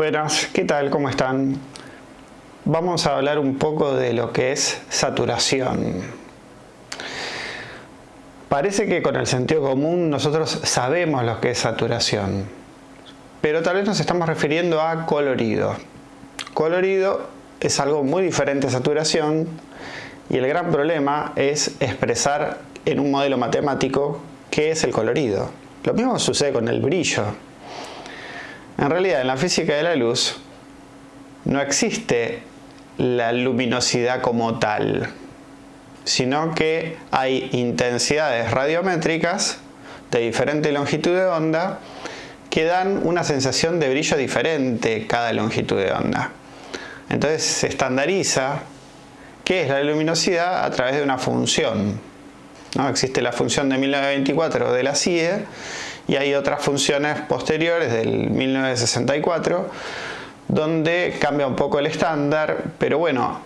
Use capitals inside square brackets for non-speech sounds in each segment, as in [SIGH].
Buenas, ¿qué tal? ¿Cómo están? Vamos a hablar un poco de lo que es saturación. Parece que con el sentido común nosotros sabemos lo que es saturación, pero tal vez nos estamos refiriendo a colorido. Colorido es algo muy diferente a saturación y el gran problema es expresar en un modelo matemático qué es el colorido. Lo mismo sucede con el brillo. En realidad, en la física de la luz no existe la luminosidad como tal, sino que hay intensidades radiométricas de diferente longitud de onda que dan una sensación de brillo diferente cada longitud de onda. Entonces se estandariza qué es la luminosidad a través de una función. ¿no? Existe la función de 1924 de la CIE y hay otras funciones posteriores del 1964 donde cambia un poco el estándar, pero bueno,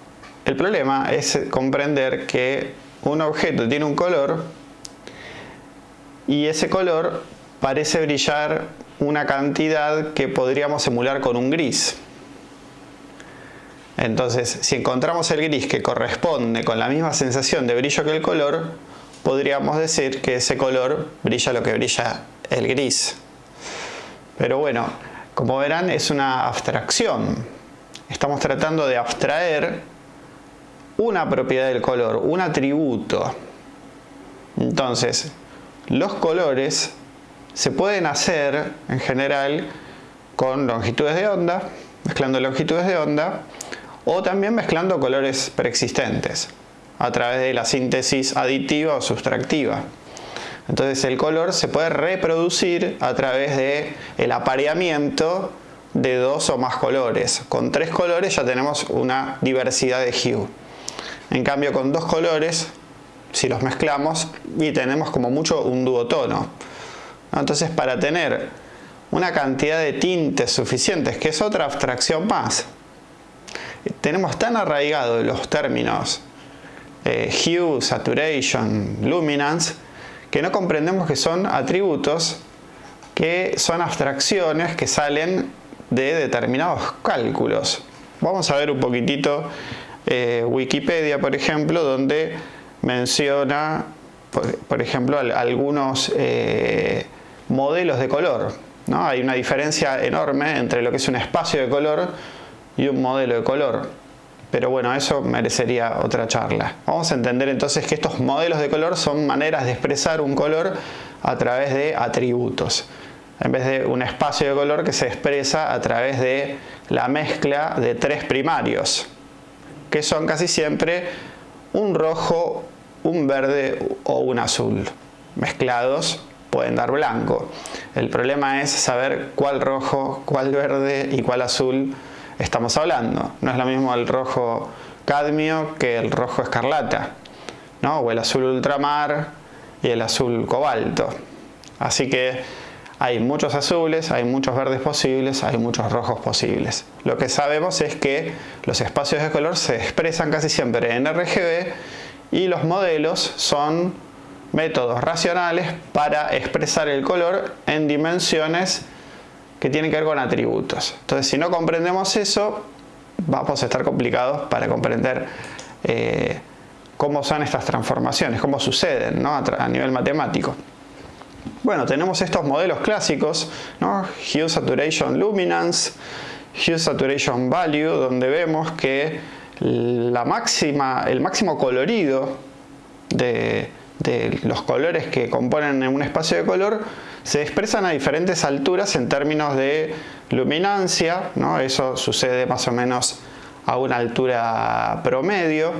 el problema es comprender que un objeto tiene un color y ese color parece brillar una cantidad que podríamos emular con un gris. Entonces, si encontramos el gris que corresponde con la misma sensación de brillo que el color, podríamos decir que ese color brilla lo que brilla el gris. Pero bueno, como verán es una abstracción. Estamos tratando de abstraer una propiedad del color, un atributo. Entonces, los colores se pueden hacer en general con longitudes de onda, mezclando longitudes de onda, o también mezclando colores preexistentes a través de la síntesis aditiva o sustractiva. Entonces el color se puede reproducir a través de el apareamiento de dos o más colores. Con tres colores ya tenemos una diversidad de hue. En cambio con dos colores, si los mezclamos, y tenemos como mucho un duotono. Entonces para tener una cantidad de tintes suficientes, que es otra abstracción más, tenemos tan arraigados los términos eh, hue, saturation, luminance, que no comprendemos que son atributos que son abstracciones que salen de determinados cálculos. Vamos a ver un poquitito eh, Wikipedia, por ejemplo, donde menciona, por, ejemplo, algunos eh, modelos de color. ¿no? Hay una diferencia enorme entre lo que es un espacio de color y un modelo de color. Pero bueno, eso merecería otra charla. Vamos a entender entonces que estos modelos de color son maneras de expresar un color a través de atributos. En vez de un espacio de color que se expresa a través de la mezcla de tres primarios, que son casi siempre un rojo, un verde o un azul. Mezclados pueden dar blanco. El problema es saber cuál rojo, cuál verde y cuál azul estamos hablando. No es lo mismo el rojo cadmio que el rojo escarlata, ¿no? o el azul ultramar y el azul cobalto. Así que hay muchos azules, hay muchos verdes posibles, hay muchos rojos posibles. Lo que sabemos es que los espacios de color se expresan casi siempre en RGB y los modelos son métodos racionales para expresar el color en dimensiones que tienen que ver con atributos. Entonces, si no comprendemos eso, vamos a estar complicados para comprender eh, cómo son estas transformaciones, cómo suceden a, nivel matemático. Bueno, tenemos estos modelos clásicos, ¿no? Hue Saturation Luminance, Hue Saturation Value, donde vemos que la máxima, el máximo colorido de, de los colores que componen un espacio de color se expresan a diferentes alturas en términos de luminancia, ¿no? eso sucede más o menos a una altura promedio,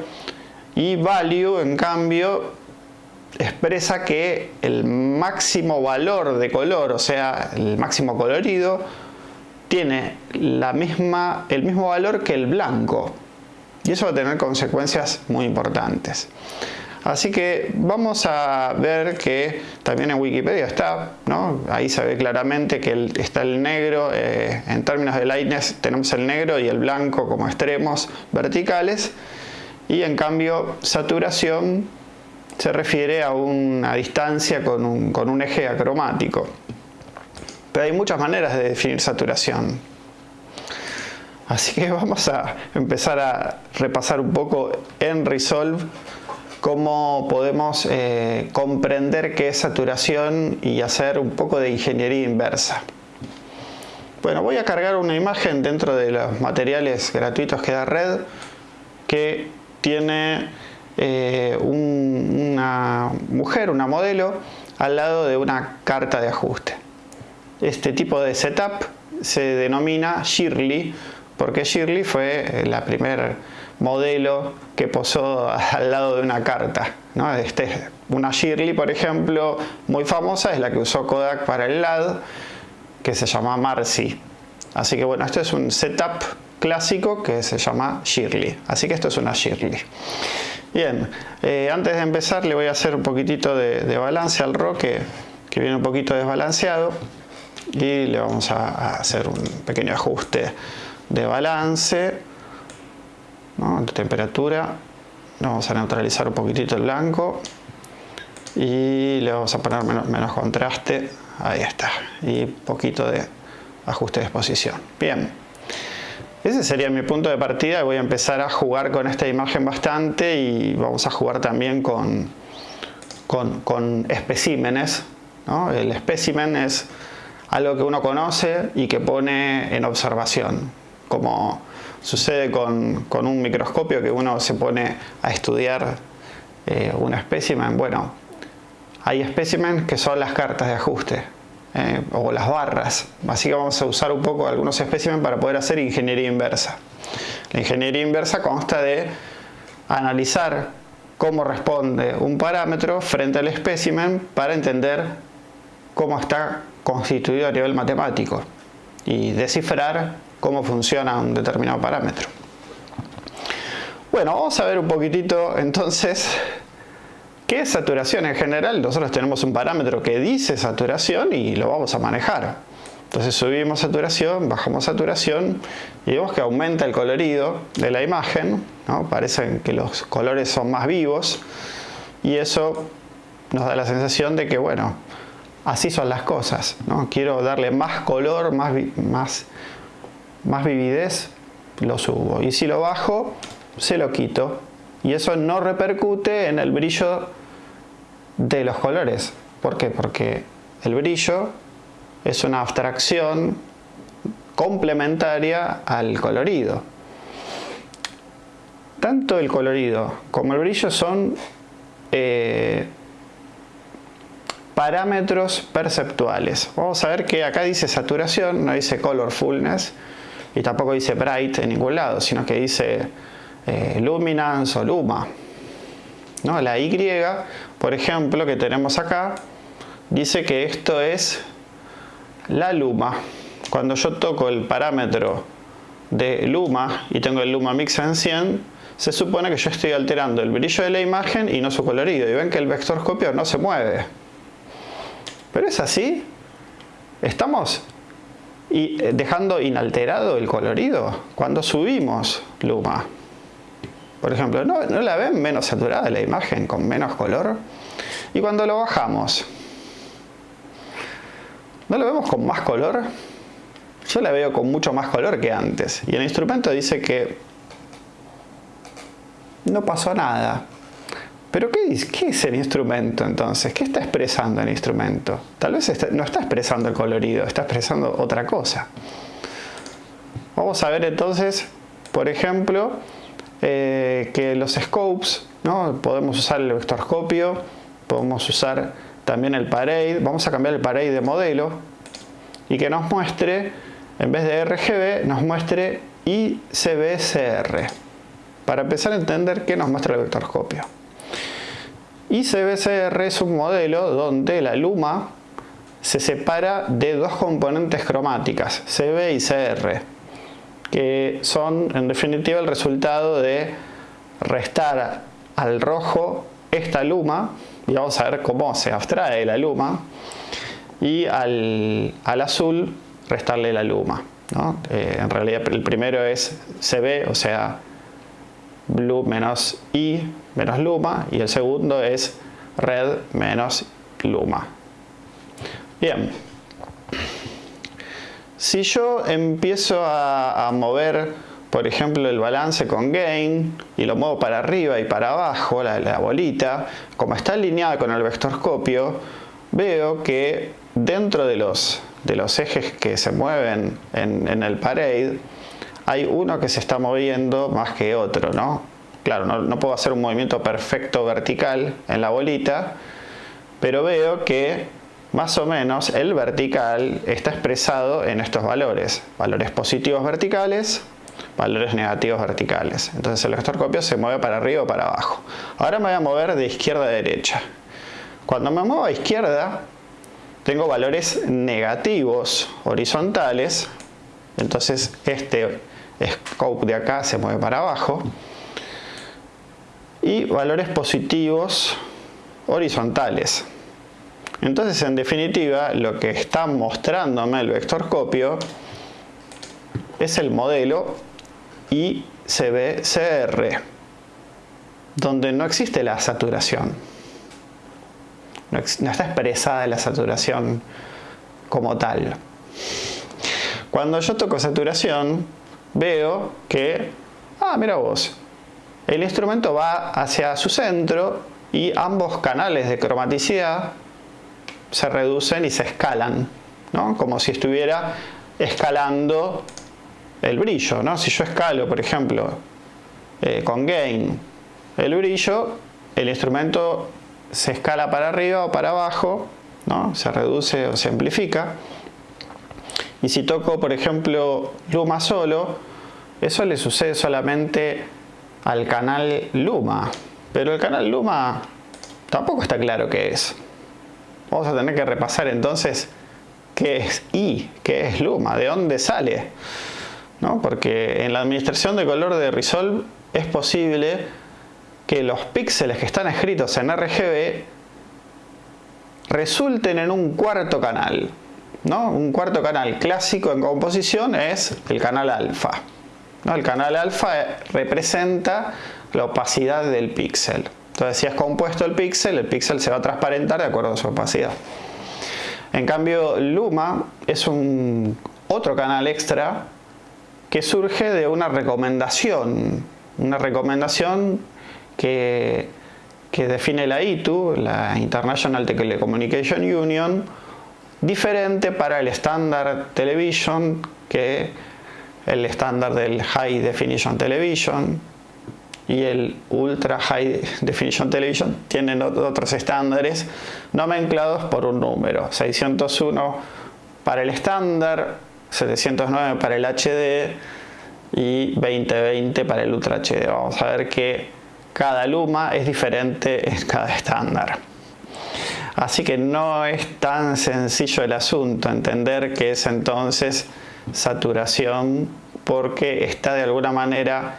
y value en cambio expresa que el máximo valor de color, o sea, el máximo colorido, tiene la misma, el mismo valor que el blanco. Y eso va a tener consecuencias muy importantes. Así que vamos a ver que también en Wikipedia está, ¿no? ahí se ve claramente que está el negro, eh, en términos de lightness tenemos el negro y el blanco como extremos verticales y en cambio saturación se refiere a una distancia con un, con un eje acromático. Pero hay muchas maneras de definir saturación. Así que [LAUGHS] vamos a empezar a repasar un poco en Resolve cómo podemos eh, comprender qué es saturación y hacer un poco de ingeniería inversa. Bueno, voy a cargar una imagen dentro de los materiales gratuitos que da Red que tiene eh, una mujer, una modelo, al lado de una carta de ajuste. Este tipo de setup se denomina Shirley porque Shirley fue la primer modelo que posó [LAUGHS] al lado de una carta. Este, una Shirley, por ejemplo, muy famosa es la que usó Kodak para el LAD, que se llama Marcy. Así que bueno, esto es un setup clásico que se llama Shirley. Así que esto es una Shirley. Bien, eh, antes de empezar le voy a hacer un poquitito de, balance al RAW que, viene un poquito desbalanceado y le vamos a hacer un pequeño ajuste de balance, de temperatura. Vamos a neutralizar un poquitito el blanco y le vamos a poner menos, contraste. Ahí está. Y poquito de ajuste de exposición. Bien. Ese sería mi punto de partida. Voy a empezar a jugar con esta imagen bastante y vamos a jugar también con, con, especímenes. El espécimen es algo que uno conoce y que pone en observación como sucede con, un microscopio que uno se pone a estudiar eh, un espécimen. Bueno, hay espécimen que son las cartas de ajuste eh, o las barras. Así que vamos a usar un poco algunos espécimen para poder hacer ingeniería inversa. La ingeniería inversa consta de analizar cómo responde un parámetro frente al espécimen para entender cómo está constituido a nivel matemático y descifrar cómo funciona un determinado parámetro. Bueno, vamos a ver un poquitito entonces qué es saturación en general. Nosotros tenemos un parámetro que dice saturación y lo vamos a manejar. Entonces subimos saturación, bajamos saturación y vemos que aumenta el colorido de la imagen. ¿no? Parece que los colores son más vivos y eso nos da la sensación de que, bueno, así son las cosas. ¿no? Quiero darle más color, más, más más vividez, lo subo. Y si lo bajo, se lo quito. Y eso no repercute en el brillo de los colores. ¿Por qué? Porque el brillo es una abstracción complementaria al colorido. Tanto el colorido como el brillo son eh, parámetros perceptuales. Vamos a ver que acá dice saturación, no dice colorfulness y tampoco dice bright en ningún lado, sino que dice eh, luminance o luma. ¿No? La Y, por ejemplo, que tenemos acá, dice que esto es la luma. Cuando yo toco el parámetro de luma y tengo el luma mix en 100, se supone que yo estoy alterando el brillo de la imagen y no su colorido. Y ven que el vectorscopio no se mueve. Pero es así. Estamos y eh, dejando inalterado el colorido cuando subimos luma. Por ejemplo, ¿no, la ven menos saturada la imagen con menos color? Y cuando lo bajamos, ¿no lo vemos con más color? Yo la veo con mucho más color que antes. Y el instrumento dice que no pasó nada. Pero ¿qué, es el instrumento entonces? ¿Qué está expresando el instrumento? Tal vez no está expresando el colorido, está expresando otra cosa. Vamos a ver entonces, por ejemplo, eh, que los scopes, ¿no? podemos usar el vectorscopio, podemos usar también el parade, vamos a cambiar el parade de modelo y que nos muestre, en vez de RGB, nos muestre ICBCR, para empezar a entender qué nos muestra el vectorscopio. Y CBCR es un modelo donde la luma se separa de dos componentes cromáticas, CB y CR, que son en definitiva el resultado de restar al rojo esta luma, y vamos a ver cómo se abstrae la luma, y al, azul restarle la luma. Eh, en realidad el primero es CB, o sea, blue menos I menos luma y el segundo es red menos luma. Bien. Si yo empiezo a, mover, por ejemplo, el balance con gain y lo muevo para arriba y para abajo, la, bolita, como está alineada con el vectorscopio, veo que dentro de los, de los ejes que se mueven en, en el parade, hay uno que se está moviendo más que otro, ¿no? Claro, no, puedo hacer un movimiento perfecto vertical en la bolita, pero veo que más o menos el vertical está expresado en estos valores. Valores positivos verticales, valores negativos verticales. Entonces el vectorcopio se mueve para arriba o para abajo. Ahora me voy a mover de izquierda a derecha. Cuando me muevo a izquierda, tengo valores negativos horizontales. Entonces este scope de acá se mueve para abajo y valores positivos horizontales. Entonces, en definitiva, lo que está mostrándome el vectorscopio es el modelo ICB-CR, donde no existe la saturación. No, no está expresada la saturación como tal. Cuando yo toco saturación, veo que, ah, mira vos, el instrumento va hacia su centro y ambos canales de cromaticidad se reducen y se escalan, ¿no? como si estuviera escalando el brillo. ¿no? Si yo escalo, por ejemplo, eh, con gain el brillo, el instrumento se escala para arriba o para abajo, ¿no? se reduce o se amplifica. Y si toco, por ejemplo, Luma solo, eso le sucede solamente al canal Luma. Pero el canal Luma tampoco está claro qué es. Vamos a tener que repasar entonces qué es I, qué es Luma, de dónde sale. ¿No? Porque en la administración de color de Resolve es posible que los píxeles que están escritos en RGB resulten en un cuarto canal. Un cuarto canal clásico en composición es el canal alfa. El canal alfa representa la opacidad del píxel. Entonces si es compuesto el píxel, el píxel se va a transparentar de acuerdo a su opacidad. En cambio Luma es un otro canal extra que surge de una recomendación, una recomendación que, que define la ITU, la International Telecommunication Union, diferente para el estándar television que el estándar del High Definition Television. Y el Ultra High Definition Television tienen otros estándares nomenclados por un número. 601 para el estándar 709 para el HD y 2020 para el Ultra HD vamos a ver que cada luma es diferente en cada estándar Así que no es tan sencillo el asunto, entender que es entonces saturación porque está de alguna manera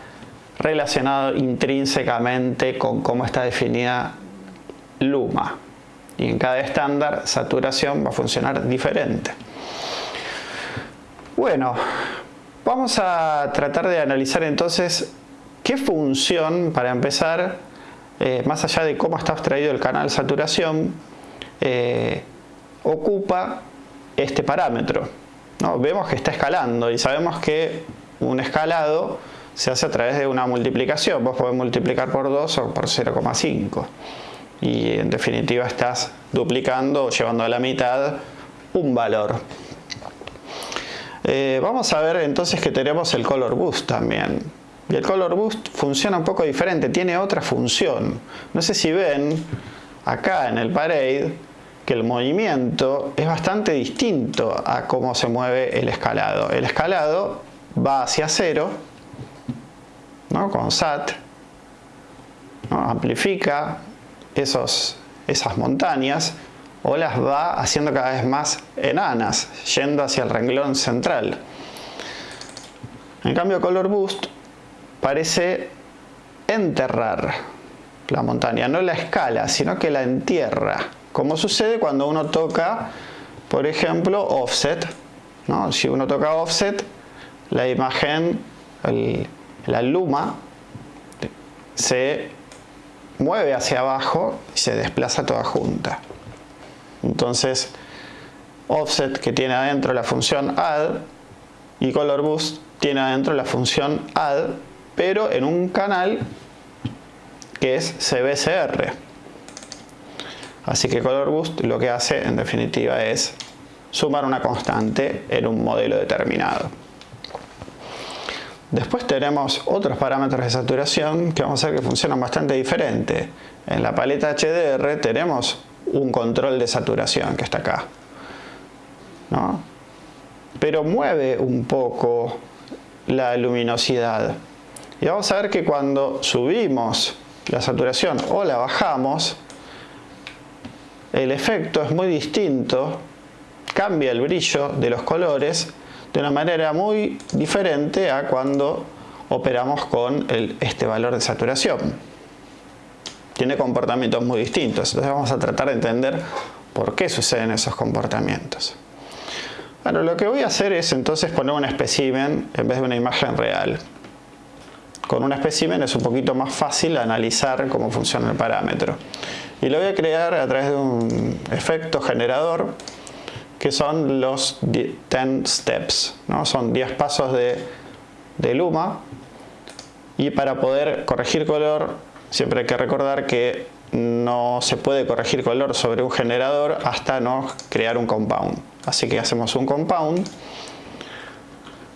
relacionado intrínsecamente con cómo está definida luma. Y en cada estándar saturación va a funcionar diferente. Bueno, vamos a tratar de analizar entonces qué función, para empezar, eh, más allá de cómo está extraído el canal saturación, eh, ocupa este parámetro. Vemos que está escalando y sabemos que un escalado se hace a través de una multiplicación. Vos podés multiplicar por 2 o por 0,5 y en definitiva estás duplicando o llevando a la mitad un valor. Eh, vamos a ver entonces que tenemos el color boost también. Y el color boost funciona un poco diferente, tiene otra función. No sé si ven acá en el parade que el movimiento es bastante distinto a cómo se mueve el escalado. El escalado va hacia cero, ¿no? con SAT, amplifica esos, esas montañas o las va haciendo cada vez más enanas, yendo hacia el renglón central. En cambio Color Boost parece enterrar la montaña, no la escala, sino que la entierra como sucede cuando uno toca, por ejemplo, offset. ¿no? Si uno toca offset, la imagen, la luma, se mueve hacia abajo y se desplaza toda junta. Entonces, offset que tiene adentro la función add y Color Boost tiene adentro la función add, pero en un canal que es CBCR. Así que Color Boost lo que hace en definitiva es sumar una constante en un modelo determinado. Después tenemos otros parámetros de saturación que vamos a ver que funcionan bastante diferente. En la paleta HDR tenemos un control de saturación que está acá. Pero mueve un poco la luminosidad. Y vamos a ver que cuando subimos la saturación o la bajamos, el efecto es muy distinto, cambia el brillo de los colores de una manera muy diferente a cuando operamos con este valor de saturación. Tiene comportamientos muy distintos, entonces vamos a tratar de entender por qué suceden esos comportamientos. Bueno, lo que voy a hacer es entonces poner un espécimen en vez de una imagen real. Con un espécimen es un poquito más fácil analizar cómo funciona el parámetro. Y lo voy a crear a través de un efecto generador que son los 10 steps. ¿no? Son 10 pasos de, de Luma. Y para poder corregir color siempre hay que recordar que no se puede corregir color sobre un generador hasta no crear un compound. Así que hacemos un compound,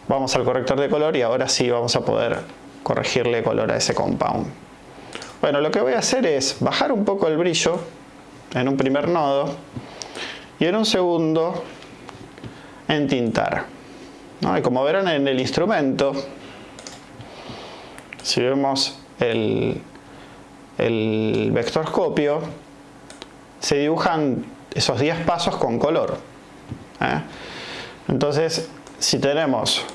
vamos al corrector de color y ahora sí vamos a poder corregirle color a ese compound. Bueno, lo que voy a hacer es bajar un poco el brillo en un primer nodo y en un segundo entintar. ¿no? Y como verán en el instrumento, si vemos el, el vectorscopio, se dibujan esos 10 pasos con color. ¿eh? Entonces, si tenemos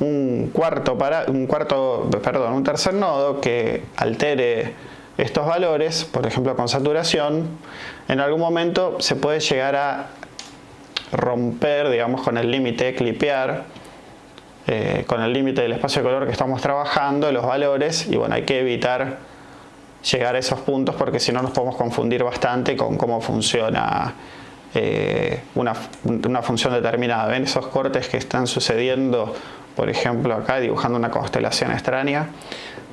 un cuarto para un cuarto, perdón, un tercer nodo que altere estos valores, por ejemplo con saturación, en algún momento se puede llegar a romper, digamos, con el límite, clipear, eh, con el límite del espacio de color que estamos trabajando, los valores, y bueno, hay que evitar llegar a esos puntos porque si no nos podemos confundir bastante con cómo funciona eh, una, función determinada. ¿Ven esos cortes que están sucediendo, por ejemplo acá dibujando una constelación extraña?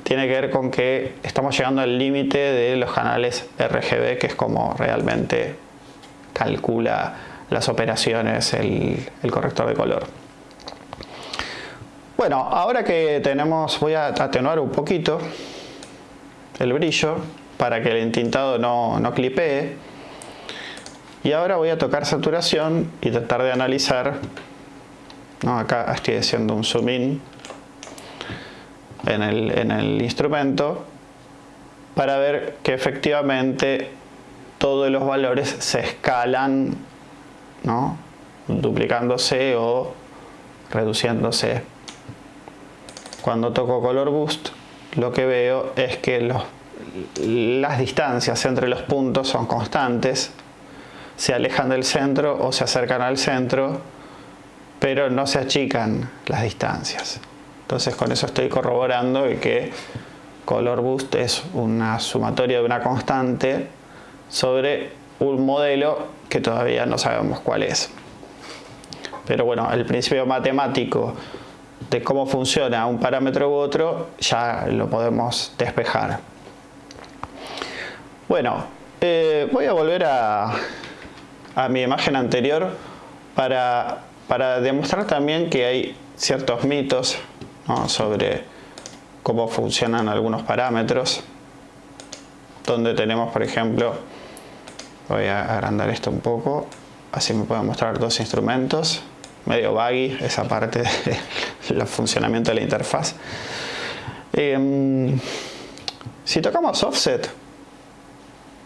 Tiene que ver con que estamos llegando al límite de los canales RGB, que es como realmente calcula las operaciones el, corrector de color. Bueno, ahora que tenemos, voy a atenuar un poquito el brillo para que el entintado no, no clipee y ahora voy a tocar saturación y tratar de analizar, acá estoy haciendo un zoom in en el, instrumento para ver que efectivamente todos los valores se escalan ¿no? duplicándose o reduciéndose. Cuando toco Color Boost lo que veo es que los, las distancias entre los puntos son constantes se alejan del centro o se acercan al centro, pero no se achican las distancias. Entonces con eso estoy corroborando que color boost es una sumatoria de una constante sobre un modelo que todavía no sabemos cuál es. Pero bueno, el principio matemático de cómo funciona un parámetro u otro ya lo podemos despejar. Bueno, eh, voy a volver a, a mi imagen anterior para, demostrar también que hay ciertos mitos sobre cómo funcionan algunos parámetros donde tenemos por ejemplo voy a agrandar esto un poco así me puedo mostrar dos instrumentos medio buggy esa parte [LAUGHS] del funcionamiento de la interfaz em, si tocamos offset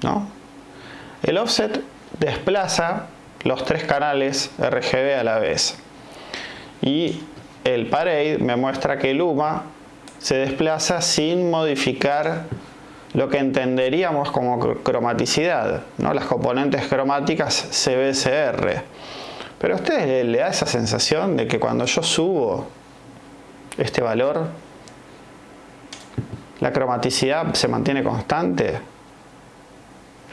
¿no? el offset desplaza los tres canales RGB a la vez. Y el Parade me muestra que Luma se desplaza sin modificar lo que entenderíamos como cromaticidad, ¿no? las componentes cromáticas CBCR. Pero a ustedes le da esa sensación de que cuando yo subo este valor, la cromaticidad se mantiene constante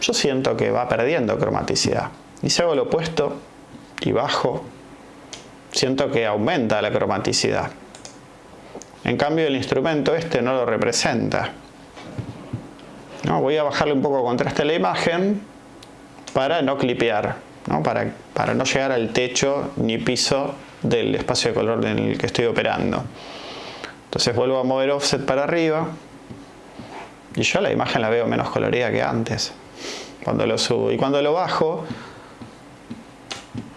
yo siento que va perdiendo cromaticidad. Y si hago lo opuesto y bajo, siento que aumenta la cromaticidad. En cambio el instrumento este no lo representa. ¿No? Voy a bajarle un poco contraste a la imagen para no clipear, Para, para no llegar al techo ni piso del espacio de color en el que estoy operando. Entonces vuelvo a mover offset para arriba y yo la imagen la veo menos colorida que antes cuando lo subo. Y cuando lo bajo,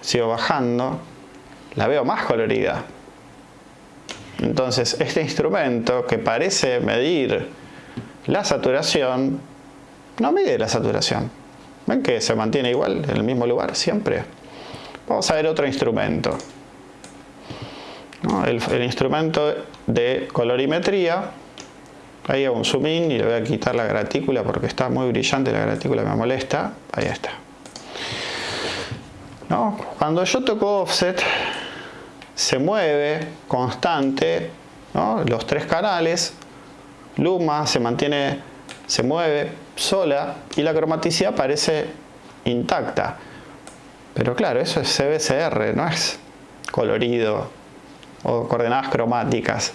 sigo bajando, la veo más colorida. Entonces este instrumento que parece medir la saturación, no mide la saturación. ¿Ven que se mantiene igual en el mismo lugar siempre? Vamos a ver otro instrumento. El, instrumento de colorimetría. Ahí hago un zoom in y le voy a quitar la gratícula porque está muy brillante la gratícula, me molesta. Ahí está. Cuando yo toco offset, se mueve constante los tres canales, luma se mantiene, se mueve sola y la cromaticidad parece intacta. Pero claro, eso es CBCR, no es colorido o coordenadas cromáticas.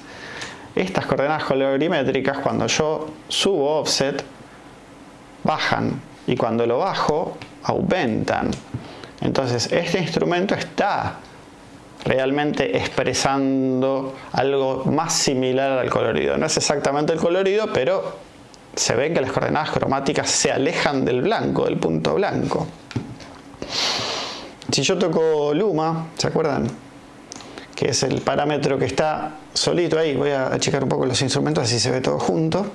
Estas coordenadas colorimétricas, cuando yo subo offset, bajan y cuando lo bajo, aumentan. Entonces, este instrumento está realmente expresando algo más similar al colorido. No es exactamente el colorido, pero se ven que las coordenadas cromáticas se alejan del blanco, del punto blanco. Si yo toco luma, ¿se acuerdan? Que es el parámetro que está solito ahí. Voy a checar un poco los instrumentos así se ve todo junto.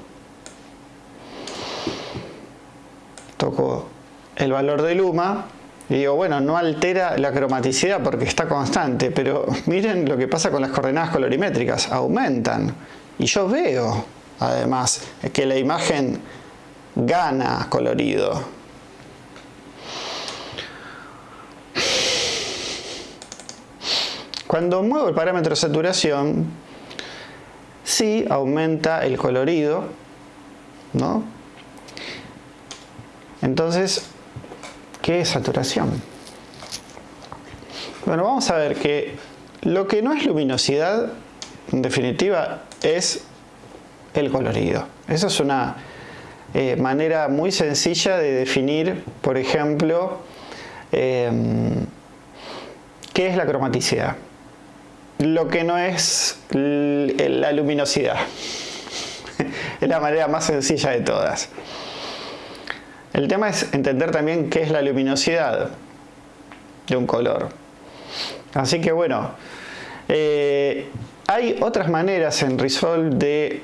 Toco el valor de luma y digo, bueno, no altera la cromaticidad porque está constante, pero miren lo que pasa con las coordenadas colorimétricas, aumentan. Y yo veo, además, que la imagen gana colorido. Cuando muevo el parámetro de saturación, sí aumenta el colorido, ¿no? Entonces, ¿Qué es saturación? Bueno, vamos a ver que lo que no es luminosidad, en definitiva, es el colorido. Esa es una eh, manera muy sencilla de definir, por ejemplo, em, qué es la cromaticidad. Lo que no es la luminosidad. [LAUGHS] es la manera más sencilla de todas. El tema es entender también qué es la luminosidad de un color. Así que bueno, eh, hay otras maneras en Resolve de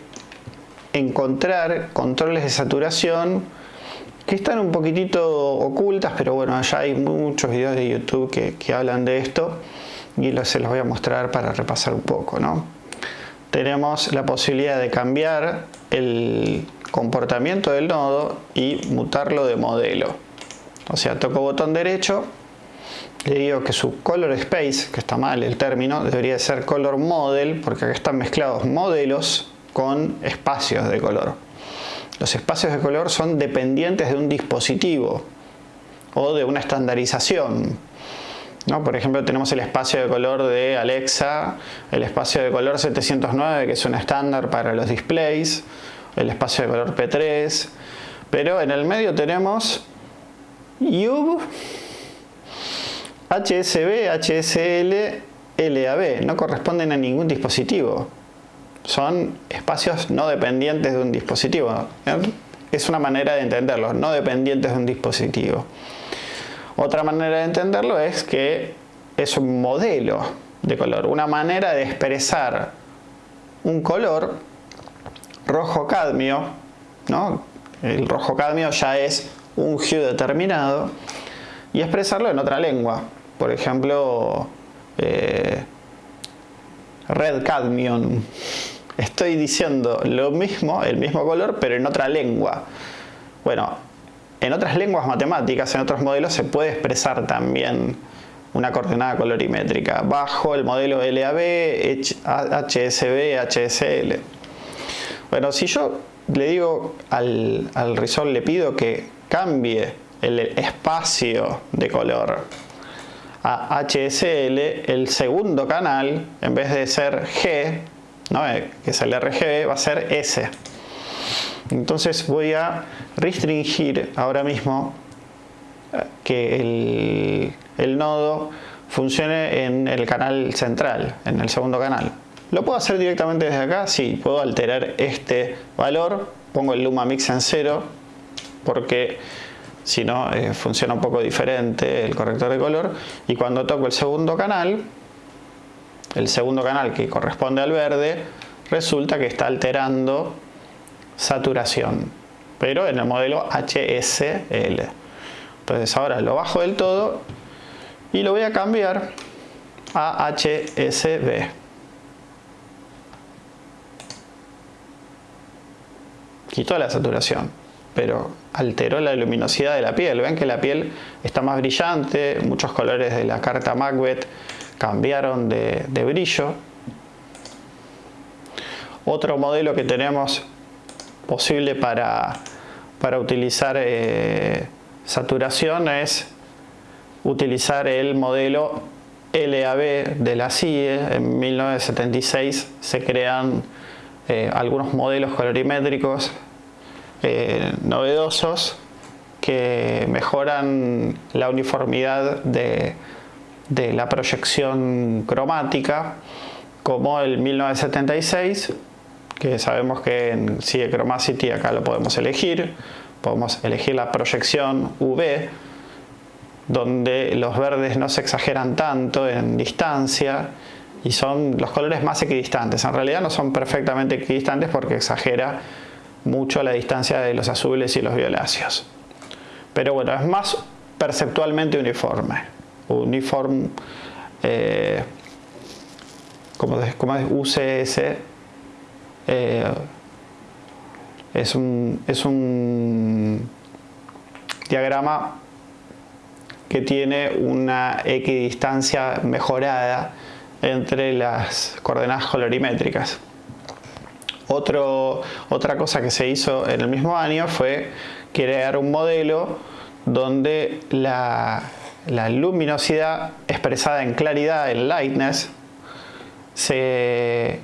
encontrar controles de saturación que están un poquitito ocultas, pero bueno, ya hay muchos videos de YouTube que, hablan de esto y se los voy a mostrar para repasar un poco. ¿no? Tenemos la posibilidad de cambiar el comportamiento del nodo y mutarlo de modelo. O sea, toco botón derecho, le digo que su color space, que está mal el término, debería ser color model, porque acá están mezclados modelos con espacios de color. Los espacios de color son dependientes de un dispositivo o de una estandarización. ¿no? Por ejemplo, tenemos el espacio de color de Alexa, el espacio de color 709, que es un estándar para los displays, el espacio de color P3, pero en el medio tenemos UV, HSB, HSL, LAB, no corresponden a ningún dispositivo. Son espacios no dependientes de un dispositivo. Es una manera de entenderlo, no dependientes de un dispositivo. Otra manera de entenderlo es que es un modelo de color, una manera de expresar un color rojo cadmio, ¿no? el rojo cadmio ya es un hue determinado, y expresarlo en otra lengua. Por ejemplo, eh, red cadmium. Estoy diciendo lo mismo, el mismo color, pero en otra lengua. Bueno, en otras lenguas matemáticas, en otros modelos, se puede expresar también una coordenada colorimétrica bajo el modelo LAB, HSB, HSL. Bueno, si yo le digo al, al le pido que cambie el espacio de color a HSL, el segundo canal, en vez de ser G. Eh, que es el RGB, va a ser S. Entonces voy a restringir ahora mismo eh, que el, el nodo funcione en el canal central, en el segundo canal. ¿Lo puedo hacer directamente desde acá? Sí, puedo alterar este valor, pongo el Luma Mix en cero, porque si no eh, funciona un poco diferente el corrector de color. Y cuando toco el segundo canal el segundo canal que corresponde al verde resulta que está alterando saturación pero en el modelo HSL entonces ahora lo bajo del todo y lo voy a cambiar a HSB quito la saturación pero alteró la luminosidad de la piel. Ven que la piel está más brillante, muchos colores de la carta Macbeth cambiaron de, brillo. Otro modelo que tenemos posible para, para utilizar eh, saturación es utilizar el modelo LAB de la CIE. En 1976 se crean eh, algunos modelos colorimétricos eh, novedosos que mejoran la uniformidad de, la proyección cromática como el 1976 que sabemos que en CIE Chromacity acá lo podemos elegir. Podemos elegir la proyección UV donde los verdes no se exageran tanto en distancia y son los colores más equidistantes. En realidad no son perfectamente equidistantes porque exagera mucho la distancia de los azules y los violáceos. Pero bueno, es más perceptualmente uniforme. Uniform, eh, como, como, es UCS, eh, es, un, es un diagrama que tiene una equidistancia mejorada entre las coordenadas colorimétricas otra cosa que se hizo en el mismo año fue crear un modelo donde la, luminosidad expresada en claridad, en lightness, se,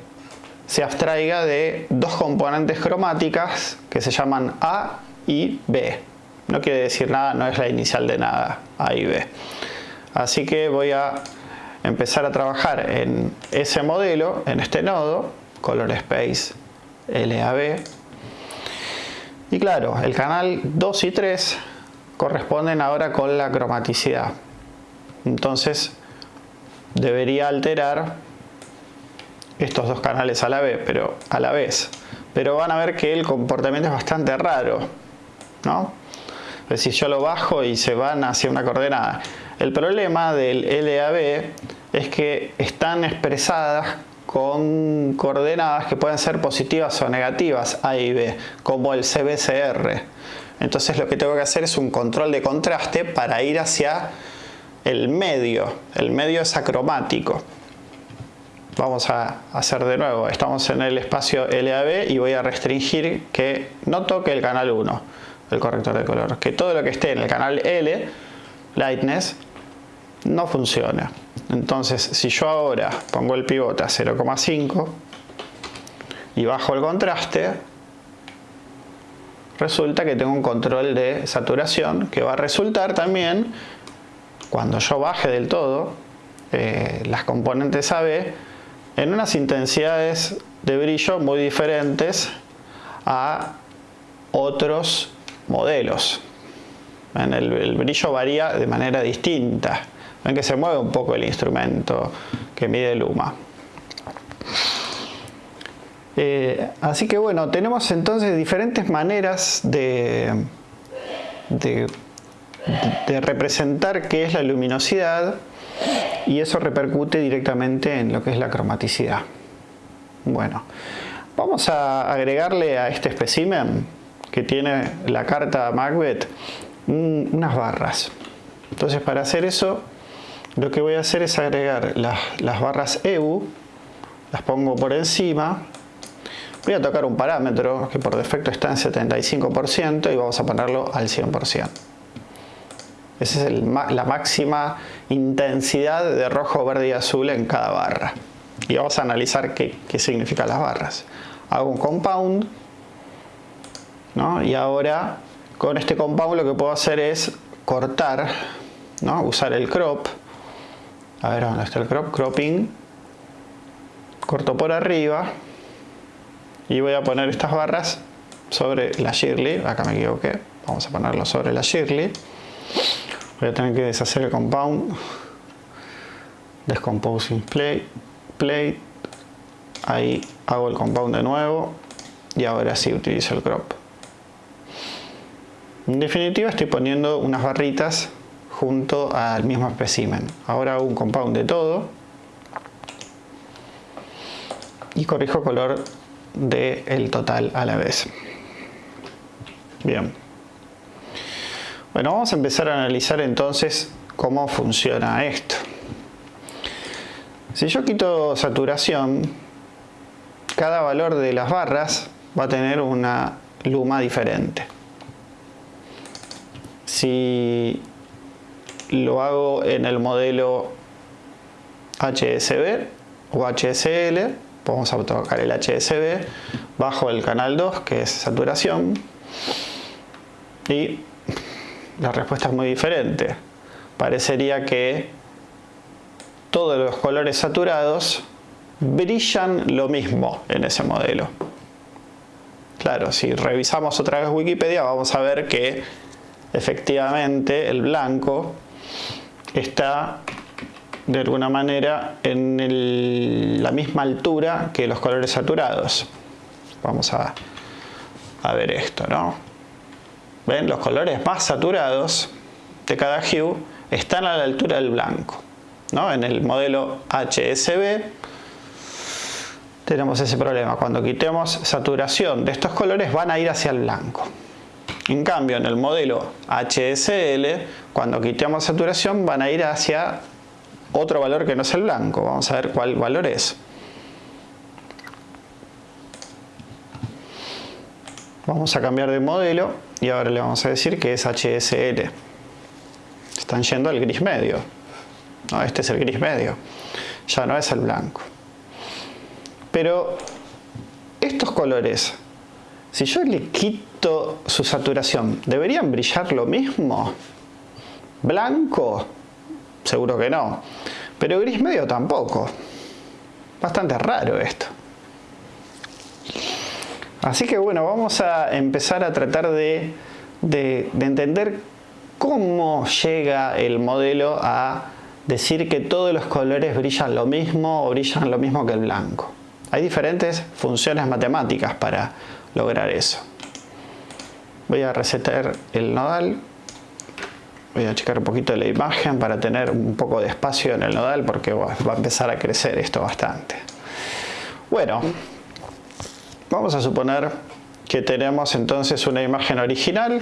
se abstraiga de dos componentes cromáticas que se llaman A y B. No quiere decir nada, no es la inicial de nada, A y B. Así que voy a empezar a trabajar en ese modelo, en este nodo, Color Space LAB. Y claro, el canal 2 y 3 corresponden ahora con la cromaticidad. Entonces debería alterar estos dos canales a la vez, pero a la vez. Pero van a ver que el comportamiento es bastante raro, ¿no? Es decir, yo lo bajo y se van hacia una coordenada. El problema del LAB es que están expresadas con coordenadas que pueden ser positivas o negativas A y B, como el CBCR. Entonces lo que tengo que hacer es un control de contraste para ir hacia el medio. El medio es acromático. Vamos a hacer de nuevo. Estamos en el espacio LAB y voy a restringir que no toque el canal 1, el corrector de color. Que todo lo que esté en el canal L, Lightness, no funciona. Entonces, si yo ahora pongo el pivote a 0,5 y bajo el contraste, resulta que tengo un control de saturación que va a resultar también, cuando yo baje del todo eh, las componentes AB, en unas intensidades de brillo muy diferentes a otros modelos. el brillo varía de manera distinta. Ven que se mueve un poco el instrumento que mide Luma. Eh, así que bueno, tenemos entonces diferentes maneras de, de, representar qué es la luminosidad y eso repercute directamente en lo que es la cromaticidad. Bueno, vamos a agregarle a este espécimen que tiene la carta Macbeth unas barras. Entonces para hacer eso lo que voy a hacer es agregar las, barras EU, las pongo por encima, voy a tocar un parámetro que por defecto está en 75% y vamos a ponerlo al 100%. Esa es la máxima intensidad de rojo, verde y azul en cada barra. Y vamos a analizar qué, qué significan las barras. Hago un compound, ¿no? y ahora con este compound lo que puedo hacer es cortar, ¿no? usar el crop. A ver, ¿dónde está el crop? Cropping. Corto por arriba y voy a poner estas barras sobre la Shirley, acá me equivoqué, vamos a ponerlo sobre la Shirley. Voy a tener que deshacer el compound, descomposing plate, plate, ahí hago el compound de nuevo y ahora sí utilizo el crop. En definitiva estoy poniendo unas barritas junto al mismo espécimen. Ahora hago un compound de todo y corrijo color del total a la vez. Bien. Bueno, vamos a empezar a analizar entonces cómo funciona esto. Si yo quito saturación, cada valor de las barras va a tener una luma diferente. Si lo hago en el modelo HSB o HSL, vamos a tocar el HSB bajo el canal 2 que es saturación. Y la respuesta es muy diferente. Parecería que todos los colores saturados brillan lo mismo en ese modelo. Claro, si revisamos otra vez Wikipedia vamos a ver que efectivamente el blanco está de alguna manera en la misma altura que los colores saturados. Vamos a, ver esto, ¿no? ¿Ven? Los colores más saturados de cada hue están a la altura del blanco. ¿no? En el modelo HSB tenemos ese problema. Cuando quitemos saturación de estos colores van a ir hacia el blanco. En cambio, en el modelo HSL, cuando quitemos saturación van a ir hacia otro valor que no es el blanco. Vamos a ver cuál valor es. Vamos a cambiar de modelo y ahora le vamos a decir que es HSL. Están yendo al gris medio. No, este es el gris medio. Ya no es el blanco. Pero estos colores, si yo le quito su saturación, ¿deberían brillar lo mismo? ¿Blanco? Seguro que no. Pero gris medio tampoco. Bastante raro esto. Así que bueno, vamos a empezar a tratar de, entender cómo llega el modelo a decir que todos los colores brillan lo mismo o brillan lo mismo que el blanco. Hay diferentes funciones matemáticas para lograr eso. Voy a resetar el nodal. Voy a checar un poquito la imagen para tener un poco de espacio en el nodal porque va a empezar a crecer esto bastante. Bueno vamos a suponer que tenemos entonces una imagen original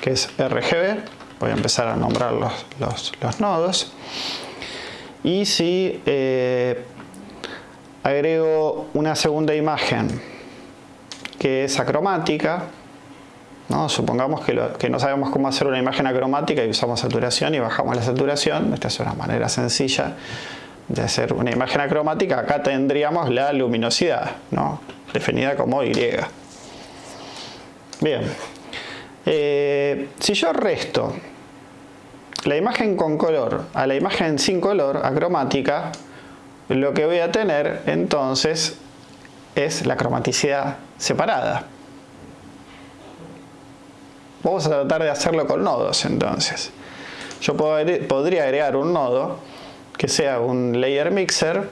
que es RGB voy a empezar a nombrar los, nodos. Y si eh, agrego una segunda imagen que es acromática ¿no? Supongamos que, no sabemos cómo hacer una imagen acromática y usamos saturación y bajamos la saturación. Esta es una manera sencilla de hacer una imagen acromática. Acá tendríamos la luminosidad, ¿no? definida como Y. Bien. Eh, si yo resto la imagen con color a la imagen sin color, acromática, lo que voy a tener entonces es la cromaticidad separada. Vamos a tratar de hacerlo con nodos entonces. Yo podría agregar un nodo que sea un layer mixer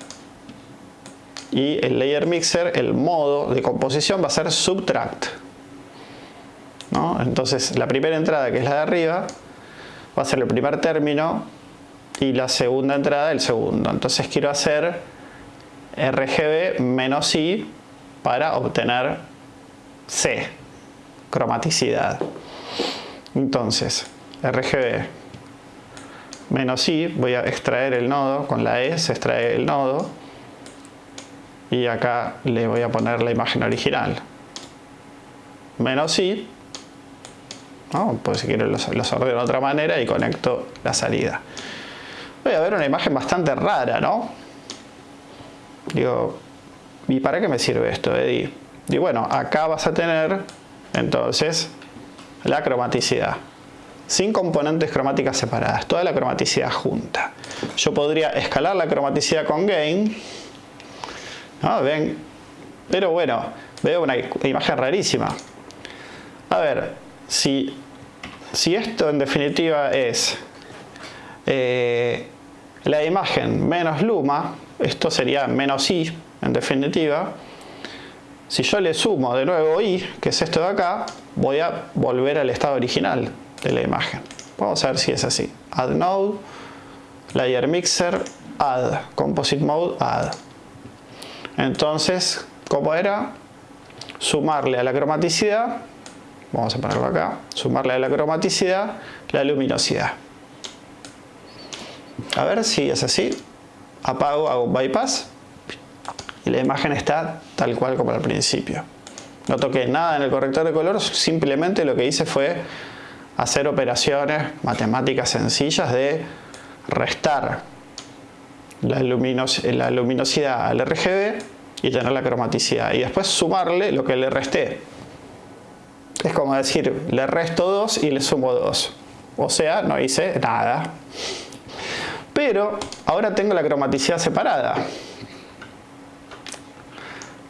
y el layer mixer, el modo de composición va a ser subtract. Entonces la primera entrada que es la de arriba va a ser el primer término y la segunda entrada el segundo. Entonces quiero hacer RGB menos I para obtener C, cromaticidad. Entonces, RGB menos I, voy a extraer el nodo, con la E se extrae el nodo y acá le voy a poner la imagen original. Menos I, Pues si quiero los, los ordeno de otra manera y conecto la salida. Voy a ver una imagen bastante rara, ¿no? Digo, ¿y para qué me sirve esto, Eddie? Y bueno, acá vas a tener entonces la cromaticidad. Sin componentes cromáticas separadas, toda la cromaticidad junta. Yo podría escalar la cromaticidad con gain. ¿no? Ven, pero bueno, veo una imagen rarísima. A ver, si, si esto en definitiva es eh, la imagen menos luma, esto sería menos i en definitiva, si yo le sumo de nuevo i, que es esto de acá, voy a volver al estado original de la imagen. Vamos a ver si es así. Add node, layer mixer, add, composite mode, add. Entonces, ¿cómo era? Sumarle a la cromaticidad, vamos a ponerlo acá, sumarle a la cromaticidad la luminosidad. A ver si es así. Apago, hago bypass y la imagen está tal cual como al principio. No toqué nada en el corrector de color, simplemente lo que hice fue hacer operaciones matemáticas sencillas de restar la, la luminosidad al RGB y tener la cromaticidad y después sumarle lo que le resté. Es como decir, le resto 2 y le sumo 2. O sea, no hice nada. Pero ahora tengo la cromaticidad separada.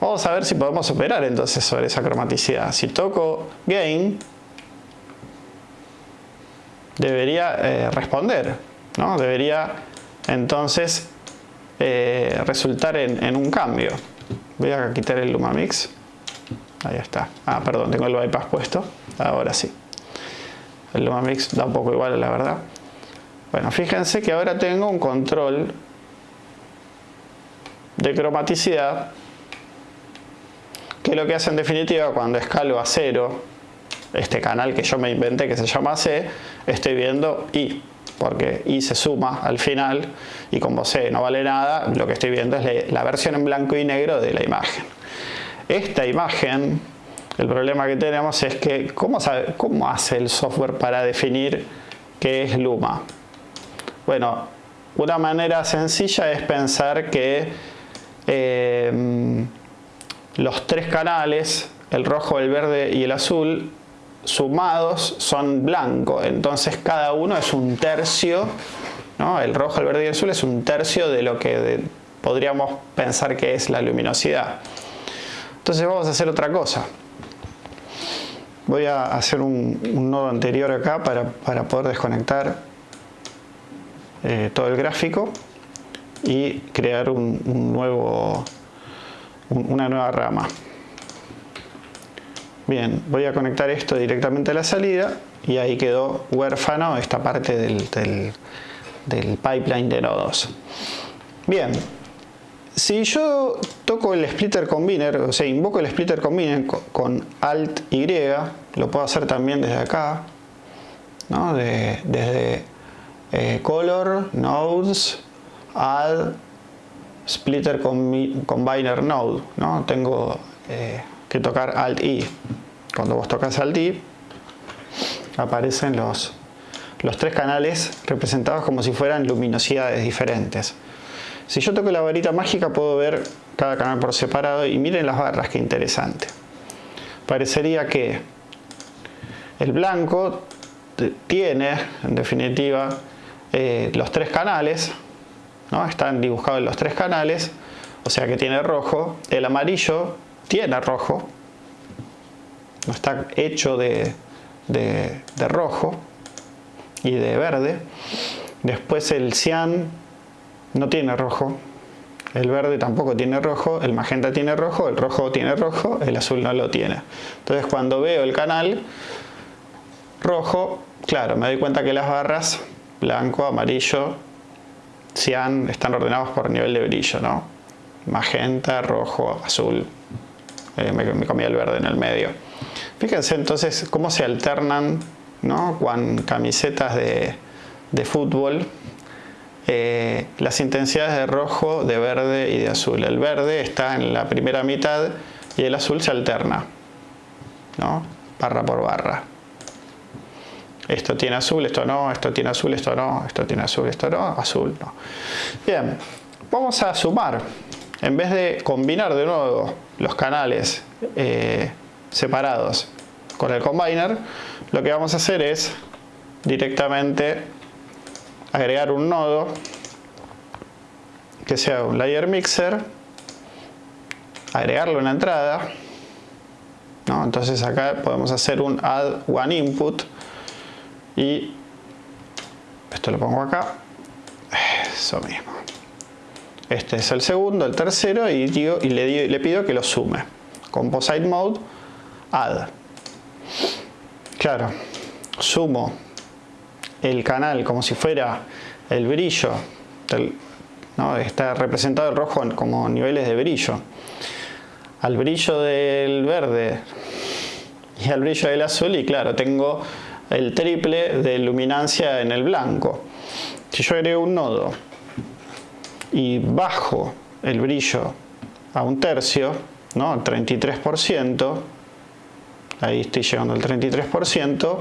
Vamos a ver si podemos operar entonces sobre esa cromaticidad. Si toco Gain, debería eh, responder. ¿no? Debería entonces eh, resultar en, un cambio. Voy a quitar el Lumamix. Ahí está. Ah, perdón, tengo el bypass puesto. Ahora sí. El Lumamix da un poco igual, la verdad. Bueno, fíjense que ahora tengo un control de cromaticidad que lo que hace en definitiva cuando escalo a cero este canal que yo me inventé que se llama C, estoy viendo I porque I se suma al final y como C no vale nada, lo que estoy viendo es la versión en blanco y negro de la imagen. Esta imagen, el problema que tenemos es que ¿cómo, cómo hace el software para definir qué es Luma? Bueno, una manera sencilla es pensar que eh, los tres canales, el rojo, el verde y el azul, sumados son blanco. Entonces cada uno es un tercio, ¿no? el rojo, el verde y el azul es un tercio de lo que podríamos pensar que es la luminosidad. Entonces vamos a hacer otra cosa. Voy a hacer un, nodo anterior acá para, para poder desconectar eh, todo el gráfico y crear un, nuevo, una nueva rama. Bien, voy a conectar esto directamente a la salida y ahí quedó huérfano esta parte del, del, pipeline de nodos. Bien, si yo toco el splitter combiner, o sea, invoco el splitter combiner con Alt Y, lo puedo hacer también desde acá, ¿no? desde eh, color, nodes, add, splitter combiner node. ¿no? Tengo eh, que tocar Alt I. Cuando vos tocas Alt I, aparecen los, los tres canales representados como si fueran luminosidades diferentes. Si yo toco la varita mágica puedo ver cada canal por separado y miren las barras, que interesante. Parecería que el blanco tiene, en definitiva, eh, los tres canales, ¿no? están dibujados en los tres canales, o sea que tiene rojo, el amarillo tiene rojo, no está hecho de, de, rojo y de verde, después el cian no tiene rojo, el verde tampoco tiene rojo, el magenta tiene rojo, el rojo tiene rojo, el azul no lo tiene. Entonces cuando veo el canal rojo, claro, me doy cuenta que las barras blanco, amarillo, están ordenados por nivel de brillo, ¿no? Magenta, rojo, azul, eh, me, comía el verde en el medio. Fíjense entonces cómo se alternan, ¿no? Con camisetas de, fútbol, eh, las intensidades de rojo, de verde y de azul. El verde está en la primera mitad y el azul se alterna, ¿no? barra por barra. Esto tiene azul, esto no, esto tiene azul, esto no, esto tiene azul, esto no, azul no. Bien, vamos a sumar. En vez de combinar de nuevo los canales eh, separados con el combiner, lo que vamos a hacer es directamente agregar un nodo que sea un layer mixer, agregarlo en la entrada, entonces acá podemos hacer un add one input y esto lo pongo acá, eso mismo. Este es el segundo, el tercero y, digo, y le, le pido que lo sume. Composite mode, add. Claro, sumo el canal como si fuera el brillo, ¿no? está representado el rojo como niveles de brillo, al brillo del verde y al brillo del azul y claro, tengo el triple de luminancia en el blanco. Si yo agrego un nodo y bajo el brillo a un tercio, ¿no? 33%, ahí estoy llegando al 33%,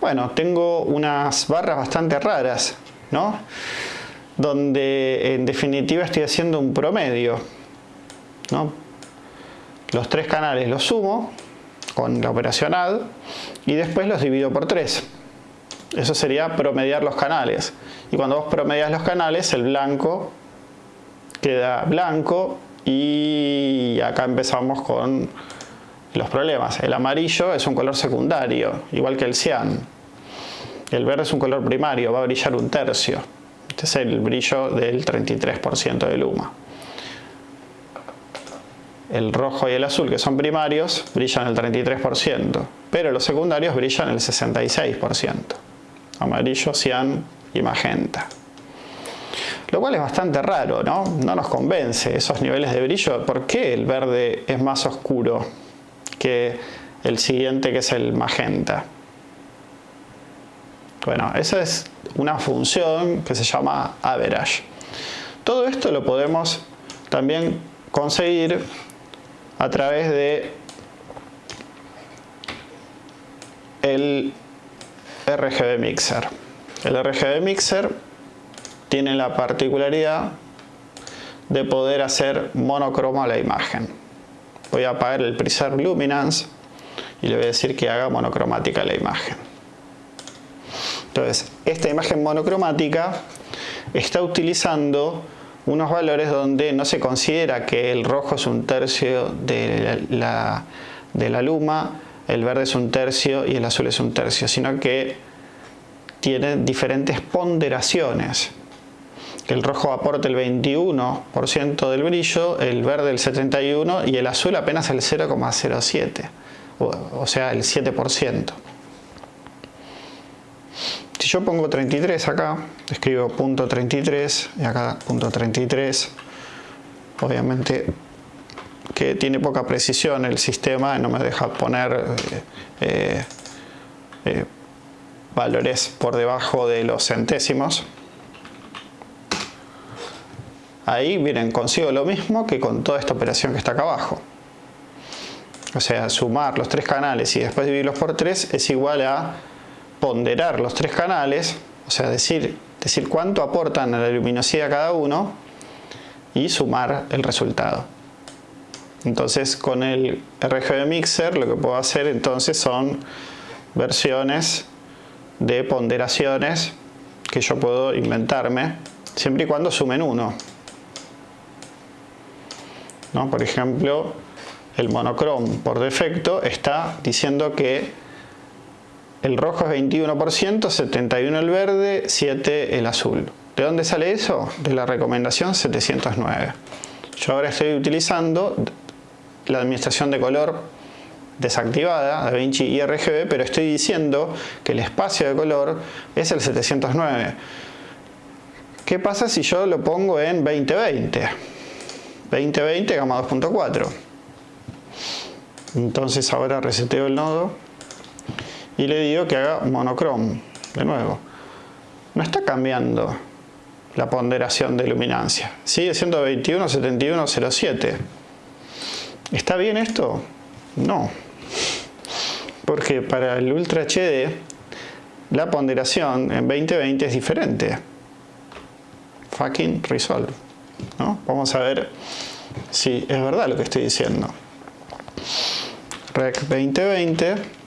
bueno, tengo unas barras bastante raras, ¿no? Donde en definitiva estoy haciendo un promedio, ¿no? Los tres canales los sumo con la operación add y después los divido por 3. Eso sería promediar los canales. Y cuando vos promedias los canales, el blanco queda blanco y acá empezamos con los problemas. El amarillo es un color secundario, igual que el cian. El verde es un color primario, va a brillar un tercio. Este es el brillo del 33% de luma. El rojo y el azul, que son primarios, brillan el 33%, pero los secundarios brillan el 66%. Amarillo, cian y magenta. Lo cual es bastante raro, ¿no? No nos convence esos niveles de brillo. ¿Por qué el verde es más oscuro que el siguiente que es el magenta? Bueno, esa es una función que se llama average. Todo esto lo podemos también conseguir a través de el RGB Mixer. El RGB Mixer tiene la particularidad de poder hacer monocromo a la imagen. Voy a apagar el preserve luminance y le voy a decir que haga monocromática la imagen. Entonces, esta imagen monocromática está utilizando unos valores donde no se considera que el rojo es un tercio de la, de la luma, el verde es un tercio y el azul es un tercio, sino que tiene diferentes ponderaciones. El rojo aporta el 21% del brillo, el verde el 71% y el azul apenas el 0,07%, o sea el 7%. Si yo pongo 33 acá, escribo punto 33 y acá punto 33, obviamente que tiene poca precisión el sistema, no me deja poner eh, eh, eh, valores por debajo de los centésimos. Ahí, miren, consigo lo mismo que con toda esta operación que está acá abajo. O sea, sumar los tres canales y después dividirlos por 3 es igual a ponderar los tres canales, o sea, decir, decir cuánto aportan a la luminosidad cada uno y sumar el resultado. Entonces con el RGB Mixer lo que puedo hacer entonces son versiones de ponderaciones que yo puedo inventarme siempre y cuando sumen uno. ¿No? Por ejemplo, el monocrom por defecto está diciendo que el rojo es 21%, 71 el verde, 7 el azul. ¿De dónde sale eso? De la recomendación 709. Yo ahora estoy utilizando la administración de color desactivada, DaVinci y pero estoy diciendo que el espacio de color es el 709. ¿Qué pasa si yo lo pongo en 2020? 2020 gama 2.4. Entonces ahora reseteo el nodo y le digo que haga monocrom de nuevo no está cambiando la ponderación de luminancia sigue siendo 21, 71, 07 ¿está bien esto? no porque para el Ultra HD la ponderación en 2020 es diferente. Fucking resolve. Vamos a ver si es verdad lo que estoy diciendo. Rec 2020.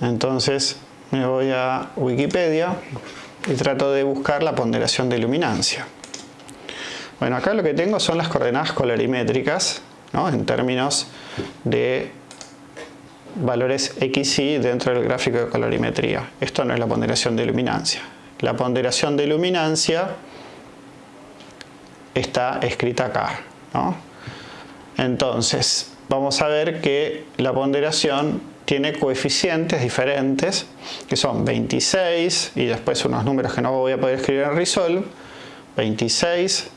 Entonces me voy a Wikipedia y trato de buscar la ponderación de luminancia. Bueno, acá lo que tengo son las coordenadas colorimétricas, en términos de valores x y dentro del gráfico de colorimetría. Esto no es la ponderación de luminancia. La ponderación de luminancia está escrita acá. Entonces, vamos a ver que la ponderación tiene coeficientes diferentes, que son 26, y después unos números que no voy a poder escribir en Resolve, 26,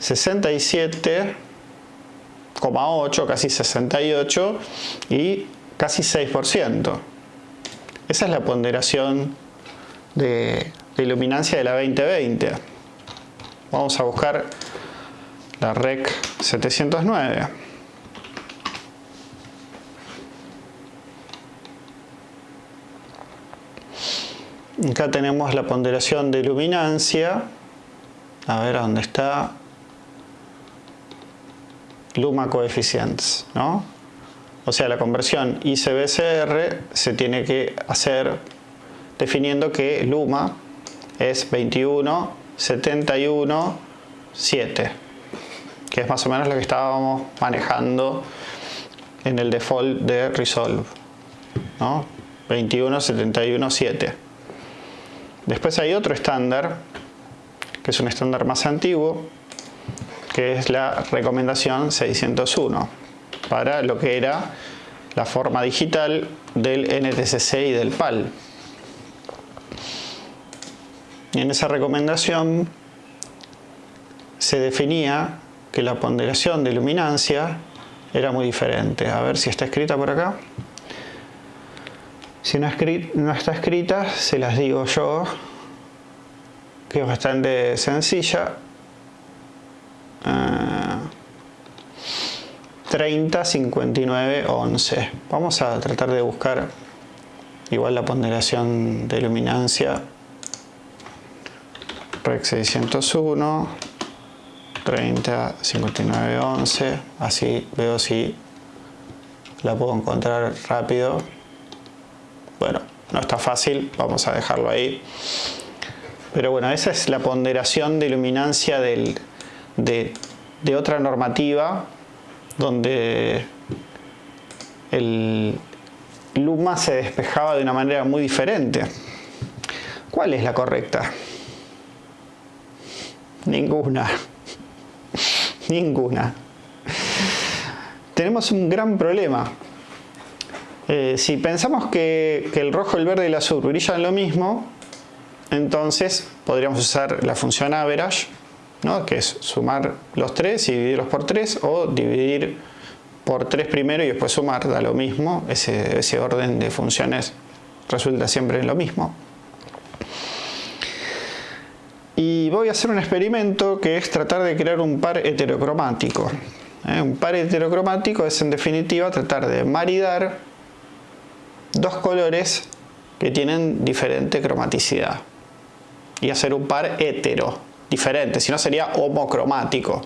67,8, casi 68, y casi 6%. Esa es la ponderación de, iluminancia de la 2020. Vamos a buscar la REC 709. Acá tenemos la ponderación de luminancia. A ver dónde está. Luma coeficientes, ¿no? O sea, la conversión ICBCR se tiene que hacer definiendo que Luma es 21, 71, 7, que es más o menos lo que estábamos manejando en el default de Resolve. ¿no? 21, 71, 7. Después hay otro estándar, que es un estándar más antiguo, que es la recomendación 601, para lo que era la forma digital del NTCC y del PAL. Y en esa recomendación se definía que la ponderación de luminancia era muy diferente. A ver si está escrita por acá. Si no, está escrita, se las digo yo, que es bastante sencilla. 30, 59, 11. Vamos a tratar de buscar igual la ponderación de luminancia. REC 601, 30, 59, 11. Así veo si la puedo encontrar rápido. Bueno, no está fácil, vamos a dejarlo ahí. Pero bueno, esa es la ponderación de luminancia de, de otra normativa donde el luma se despejaba de una manera muy diferente. ¿Cuál es la correcta? Ninguna. [LAUGHS] Ninguna. Tenemos un gran problema. Eh, si pensamos que, el rojo, el verde y el azul brillan lo mismo, entonces podríamos usar la función average, ¿no? que es sumar los tres y dividirlos por 3 o dividir por 3 primero y después sumar, da lo mismo, ese, ese orden de funciones resulta siempre lo mismo. Y voy a hacer un experimento que es tratar de crear un par heterocromático. ¿eh? Un par heterocromático es en definitiva tratar de maridar dos colores que tienen diferente cromaticidad y hacer un par hetero, diferente, si no sería homocromático.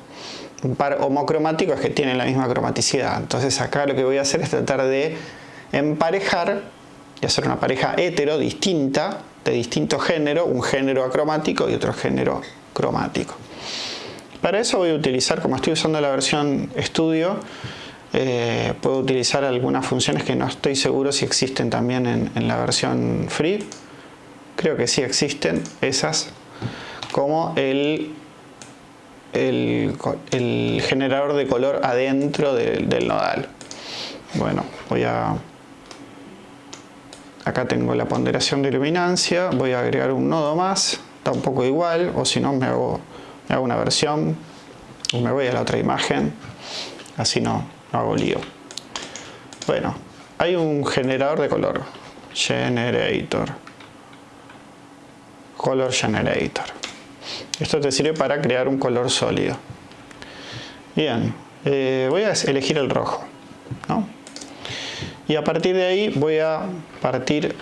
Un par homocromático es que tienen la misma cromaticidad. Entonces acá lo que voy a hacer es tratar de emparejar y hacer una pareja hetero distinta, de distinto género, un género acromático y otro género cromático. Para eso voy a utilizar, como estoy usando la versión estudio, eh, puedo utilizar algunas funciones que no estoy seguro si existen también en, la versión free. Creo que sí existen esas, como el, generador de color adentro del nodal. Bueno, voy a... Acá tengo la ponderación de luminancia, voy a agregar un nodo más, está un poco igual, o si no me hago, me hago una versión, me voy a la otra imagen, así no, no hago lío. Bueno, hay un generador de color, generator, color generator. Esto te sirve para crear un color sólido. Bien, eh, voy a elegir el rojo. Y a partir de ahí voy a partir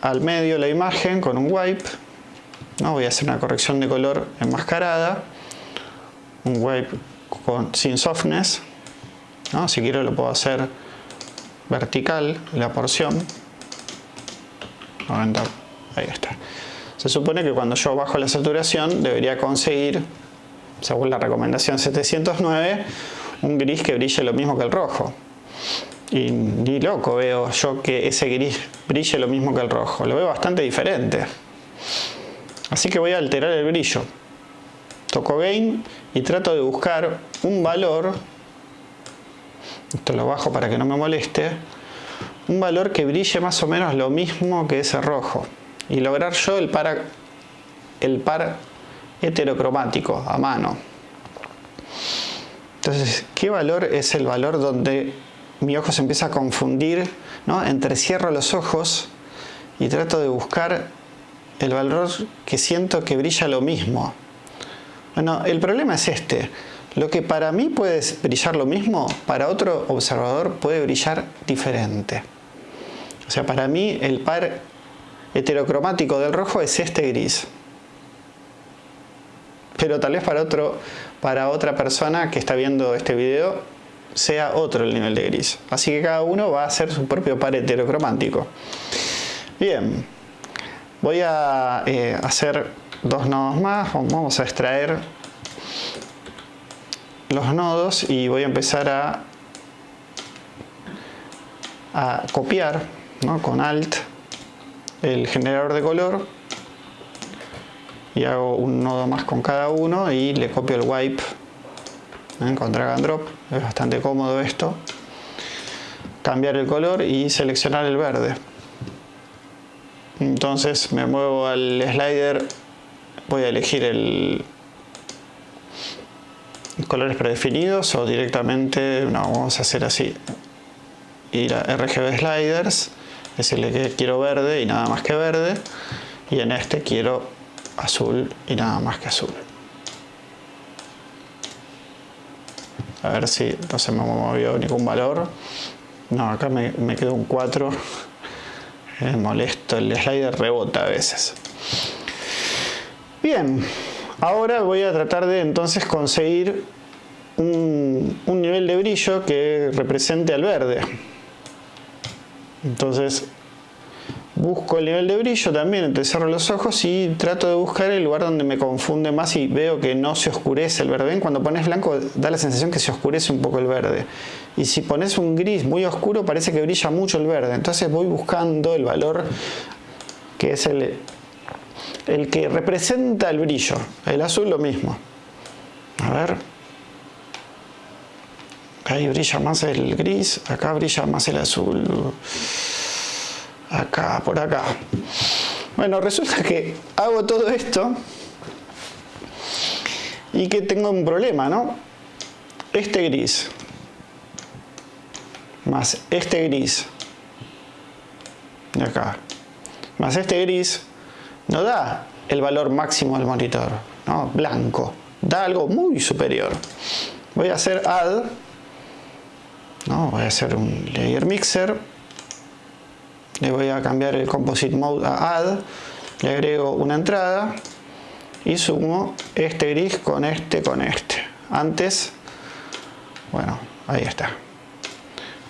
al medio la imagen con un wipe. ¿no? Voy a hacer una corrección de color enmascarada. Un wipe con, sin softness. ¿No? Si quiero lo puedo hacer vertical la porción. Ahí está. Se supone que cuando yo bajo la saturación debería conseguir, según la recomendación 709, un gris que brille lo mismo que el rojo. Y ni loco veo yo que ese gris brille lo mismo que el rojo. Lo veo bastante diferente. Así que voy a alterar el brillo. Toco Gain y trato de buscar un valor. Esto lo bajo para que no me moleste. Un valor que brille más o menos lo mismo que ese rojo. Y lograr yo el par, el par heterocromático a mano. Entonces, ¿qué valor es el valor donde mi ojo se empieza a confundir? ¿no? Entrecierro los ojos y trato de buscar el valor que siento que brilla lo mismo. Bueno, el problema es este. Lo que para mí puede brillar lo mismo, para otro observador puede brillar diferente. O sea, para mí el par heterocromático del rojo es este gris. Pero tal vez para otro para otra persona que está viendo este video sea otro el nivel de gris. Así que cada uno va a hacer su propio par heterocromático. Bien, voy a eh, hacer dos nodos más. Vamos a extraer los nodos y voy a empezar a, copiar con Alt el generador de color y hago un nodo más con cada uno y le copio el wipe ¿eh? con drag and drop. Es bastante cómodo esto. Cambiar el color y seleccionar el verde. Entonces me muevo al slider voy a elegir el colores predefinidos o directamente no vamos a hacer así ir a RGB sliders decirle que quiero verde y nada más que verde y en este quiero azul y nada más que azul. A ver si no se me movió ningún valor. No, acá me, me quedó un 4. Es molesto, el slider rebota a veces. Bien, ahora voy a tratar de entonces conseguir un, nivel de brillo que represente al verde. Entonces busco el nivel de brillo también, entonces cierro los ojos y trato de buscar el lugar donde me confunde más y veo que no se oscurece el verde. Cuando pones blanco da la sensación que se oscurece un poco el verde. Y si pones un gris muy oscuro parece que brilla mucho el verde. Entonces voy buscando el valor que es el, el que representa el brillo. El azul lo mismo. A ver. Ahí brilla más el gris, acá brilla más el azul acá, por acá. Bueno, resulta que hago todo esto y que tengo un problema, ¿no? Este gris más este gris de acá más este gris no da el valor máximo del monitor, ¿no? Blanco. Da algo muy superior. Voy a hacer add, ¿no? Voy a hacer un layer mixer le voy a cambiar el composite mode a add le agrego una entrada y sumo este gris con este con este antes bueno ahí está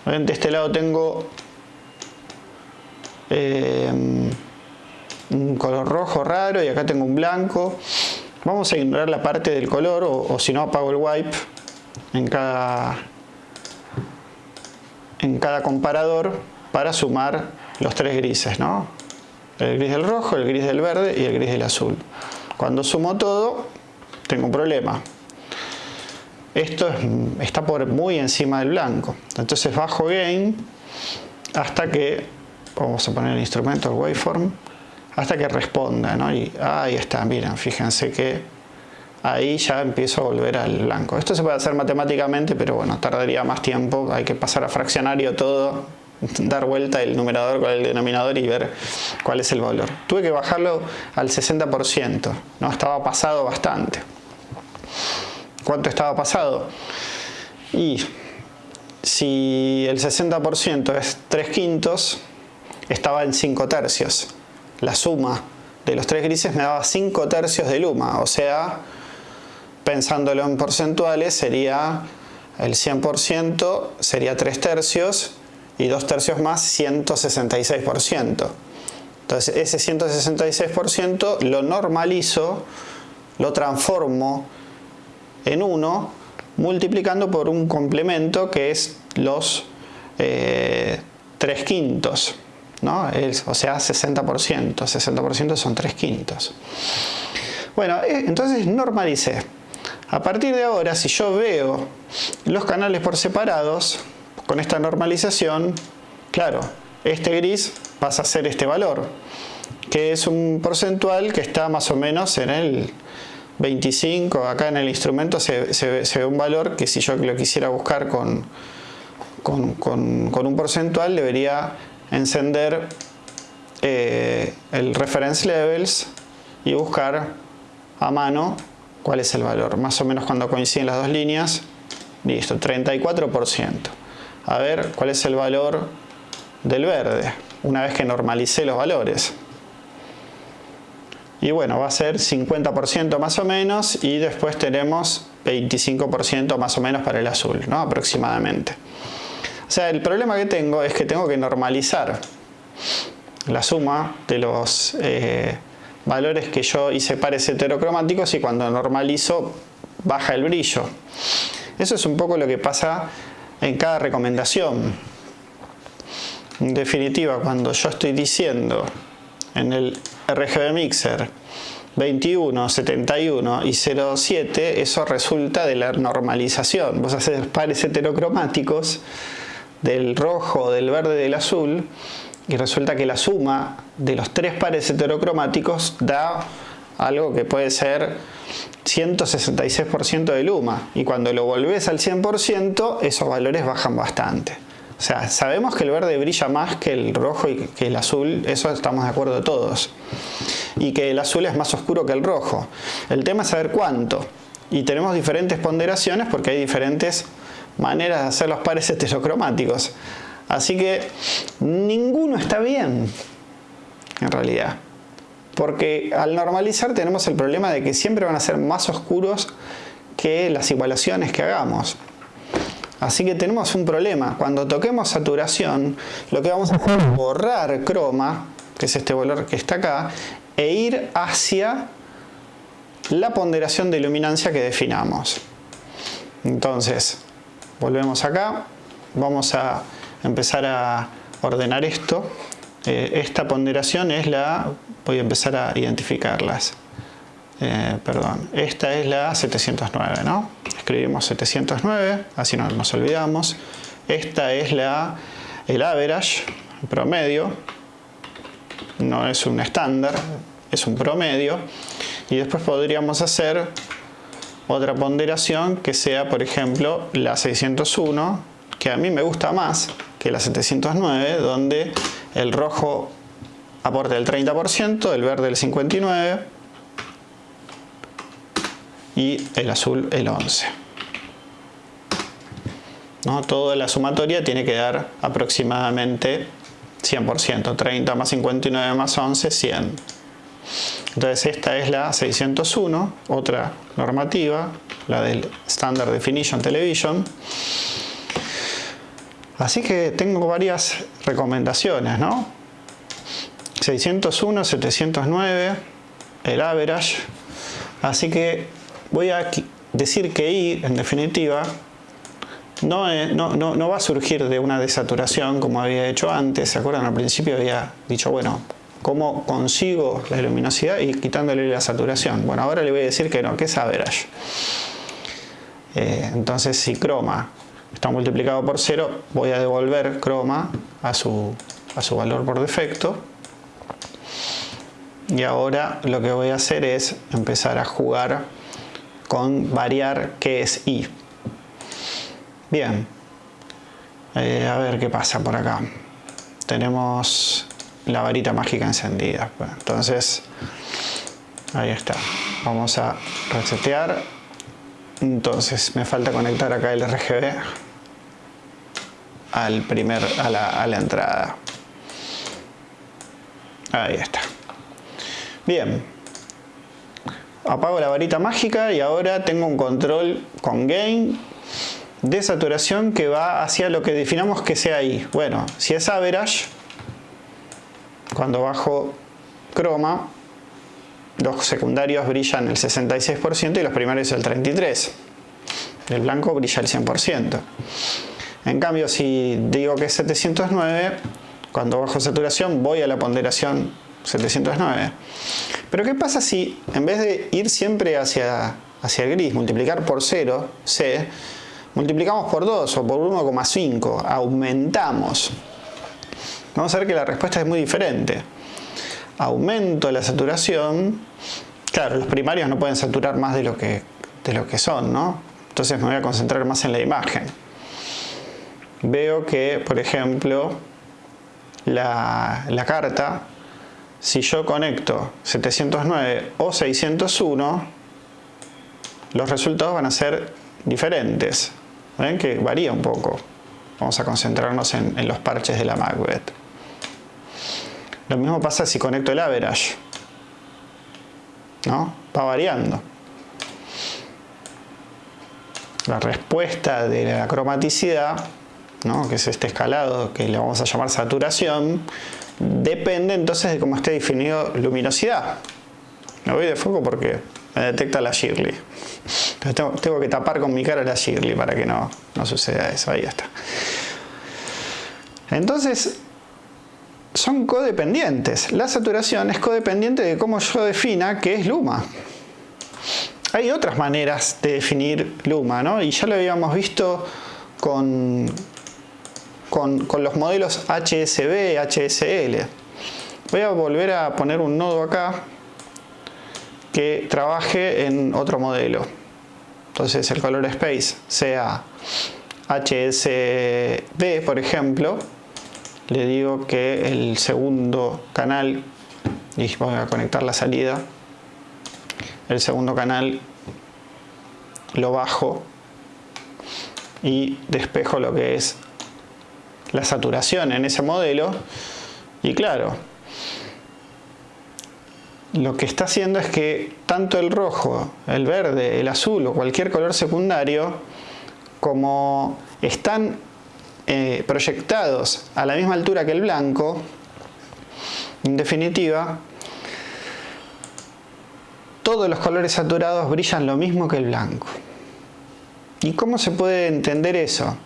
de este lado tengo eh, un color rojo raro y acá tengo un blanco vamos a ignorar la parte del color o, si no apago el wipe en cada en cada comparador para sumar los tres grises, ¿no? El gris del rojo, el gris del verde y el gris del azul. Cuando sumo todo, tengo un problema. Esto está por muy encima del blanco. Entonces bajo gain hasta que, vamos a poner el instrumento, el waveform, hasta que responda, ¿no? Y ahí está, miren, fíjense que ahí ya empiezo a volver al blanco. Esto se puede hacer matemáticamente, pero bueno, tardaría más tiempo, hay que pasar a fraccionario todo dar vuelta el numerador con el denominador y ver cuál es el valor. Tuve que bajarlo al 60%, ¿no? estaba pasado bastante. ¿Cuánto estaba pasado? Y si el 60% es 3 quintos, estaba en 5 tercios. La suma de los tres grises me daba 5 tercios de luma, o sea, pensándolo en porcentuales, sería el 100% sería 3 tercios y 2 tercios más 166%. Entonces ese 166% lo normalizo, lo transformo en 1 multiplicando por un complemento que es los 3 eh, quintos. O sea 60%, 60% son 3 quintos. Bueno, eh, entonces normalicé. A partir de ahora, si yo veo los canales por separados, con esta normalización, claro, este gris pasa a ser este valor, que es un porcentual que está más o menos en el 25, acá en el instrumento se, ve un valor que si yo lo quisiera buscar con, con, un porcentual debería encender eh, el reference levels y buscar a mano cuál es el valor. Más o menos cuando coinciden las dos líneas, listo, 34%. A ver cuál es el valor del verde, una vez que normalicé los valores. Y bueno, va a ser 50% más o menos y después tenemos 25% más o menos para el azul, ¿no? aproximadamente. Sea, el problema que tengo es que tengo que normalizar la suma de los eh, valores que yo hice pares heterocromáticos y cuando normalizo baja el brillo. Eso es un poco lo que pasa en cada recomendación. En definitiva, cuando yo estoy diciendo en el RGB Mixer 21, 71 y 07, eso resulta de la normalización. Vos haces pares heterocromáticos del rojo, del verde, del azul y resulta que la suma de los tres pares heterocromáticos da algo que puede ser 166% de luma y cuando lo volvés al 100% esos valores bajan bastante. O sea, sabemos que el verde brilla más que el rojo y que el azul, eso estamos de acuerdo todos. Y que el azul es más oscuro que el rojo. El tema es saber cuánto. Y tenemos diferentes ponderaciones porque hay diferentes maneras de hacer los pares heterocromáticos. Así que ninguno está bien, en realidad. Porque al normalizar tenemos el problema de que siempre van a ser más oscuros que las igualaciones que hagamos. Así que tenemos un problema. Cuando toquemos saturación, lo que vamos a hacer es borrar croma, que es este valor que está acá, e ir hacia la ponderación de iluminancia que definamos. Entonces, volvemos acá, vamos a empezar a ordenar esto. Eh, esta ponderación es la, voy a empezar a identificarlas. Eh, perdón, esta es la 709, ¿no? Escribimos 709, así no nos olvidamos. Esta es la, el average, el promedio. No es un estándar, es un promedio. Y después podríamos hacer otra ponderación que sea, por ejemplo, la 601, que a mí me gusta más, que la 709, donde el rojo aporta el 30%, el verde el 59% y el azul el 11%. ¿No? Toda la sumatoria tiene que dar aproximadamente 100%, 30 más 59 más 11, 100. Entonces esta es la 601, otra normativa, la del Standard Definition Television. Así que tengo varias recomendaciones, ¿no? 601, 709, el average. Así que voy a decir que I, en definitiva, no, no, va a surgir de una desaturación como había hecho antes. ¿Se acuerdan? Al principio había dicho, bueno, ¿cómo consigo la luminosidad y quitándole la saturación? Bueno, ahora le voy a decir que no, que es average. Eh, entonces, si croma está multiplicado por 0, voy a devolver croma a su, a su valor por defecto. Y ahora lo que voy a hacer es empezar a jugar con variar qué es i. Bien, eh, a ver qué pasa por acá. Tenemos la varita mágica encendida. entonces, ahí está. Vamos a resetear. Entonces, me falta conectar acá el RGB al primer, a la, entrada. Ahí está. Bien, apago la varita mágica y ahora tengo un control con gain de saturación que va hacia lo que definamos que sea ahí. Bueno, si es average, cuando bajo croma, los secundarios brillan el 66% y los primarios el 33%. El blanco brilla el 100%. En cambio, si digo que es 709, cuando bajo saturación voy a la ponderación 709. Pero ¿qué pasa si en vez de ir siempre hacia, hacia el gris, multiplicar por 0, C, multiplicamos por 2 o por 1,5, aumentamos? Vamos a ver que la respuesta es muy diferente. Aumento la saturación, claro, los primarios no pueden saturar más de lo que, de lo que son, ¿no? Entonces me voy a concentrar más en la imagen. Veo que, por ejemplo, la, la carta si yo conecto 709 o 601, los resultados van a ser diferentes. ¿Ven? Que varía un poco. Vamos a concentrarnos en, los parches de la Macbeth. Lo mismo pasa si conecto el average. ¿No? Va variando. La respuesta de la cromaticidad, ¿no? que es este escalado que le vamos a llamar saturación, depende entonces de cómo esté definido luminosidad. Me voy de foco porque me detecta la Shirley. Entonces tengo, que tapar con mi cara la Shirley para que no, no suceda eso. Ahí está. Entonces, son codependientes. La saturación es codependiente de cómo yo defina qué es luma. Hay otras maneras de definir luma, ¿no? Y ya lo habíamos visto con, con, los modelos HSB, HSL. Voy a volver a poner un nodo acá que trabaje en otro modelo. Entonces el color space sea HSB, por ejemplo. Le digo que el segundo canal, y voy a conectar la salida, el segundo canal lo bajo y despejo lo que es la saturación en ese modelo. Y claro, lo que está haciendo es que tanto el rojo, el verde, el azul o cualquier color secundario, como están eh, proyectados a la misma altura que el blanco, en definitiva, todos los colores saturados brillan lo mismo que el blanco. ¿Y cómo se puede entender eso?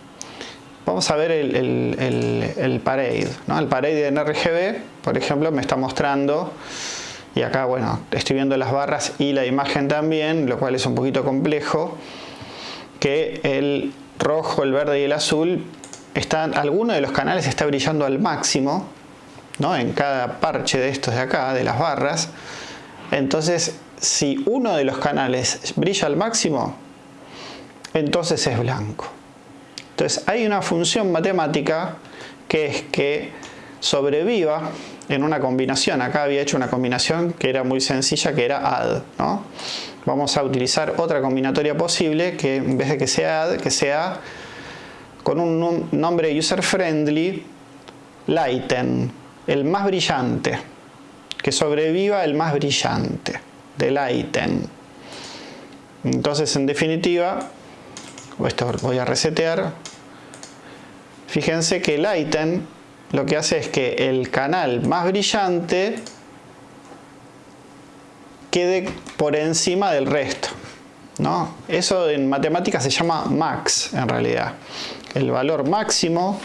Vamos a ver el, parade. ¿no? El parade en RGB, por ejemplo, me está mostrando, y acá, bueno, estoy viendo las barras y la imagen también, lo cual es un poquito complejo, que el rojo, el verde y el azul, están, alguno de los canales está brillando al máximo, ¿no? en cada parche de estos de acá, de las barras. Entonces, si uno de los canales brilla al máximo, entonces es blanco. Entonces hay una función matemática que es que sobreviva en una combinación. Acá había hecho una combinación que era muy sencilla, que era add. Vamos a utilizar otra combinatoria posible que en vez de que sea add, que sea con un nombre user friendly, lighten, el más brillante. Que sobreviva el más brillante, de lighten. Entonces, en definitiva, esto voy a resetear, Fíjense que el item lo que hace es que el canal más brillante quede por encima del resto. ¿no? Eso en matemáticas se llama max en realidad. El valor máximo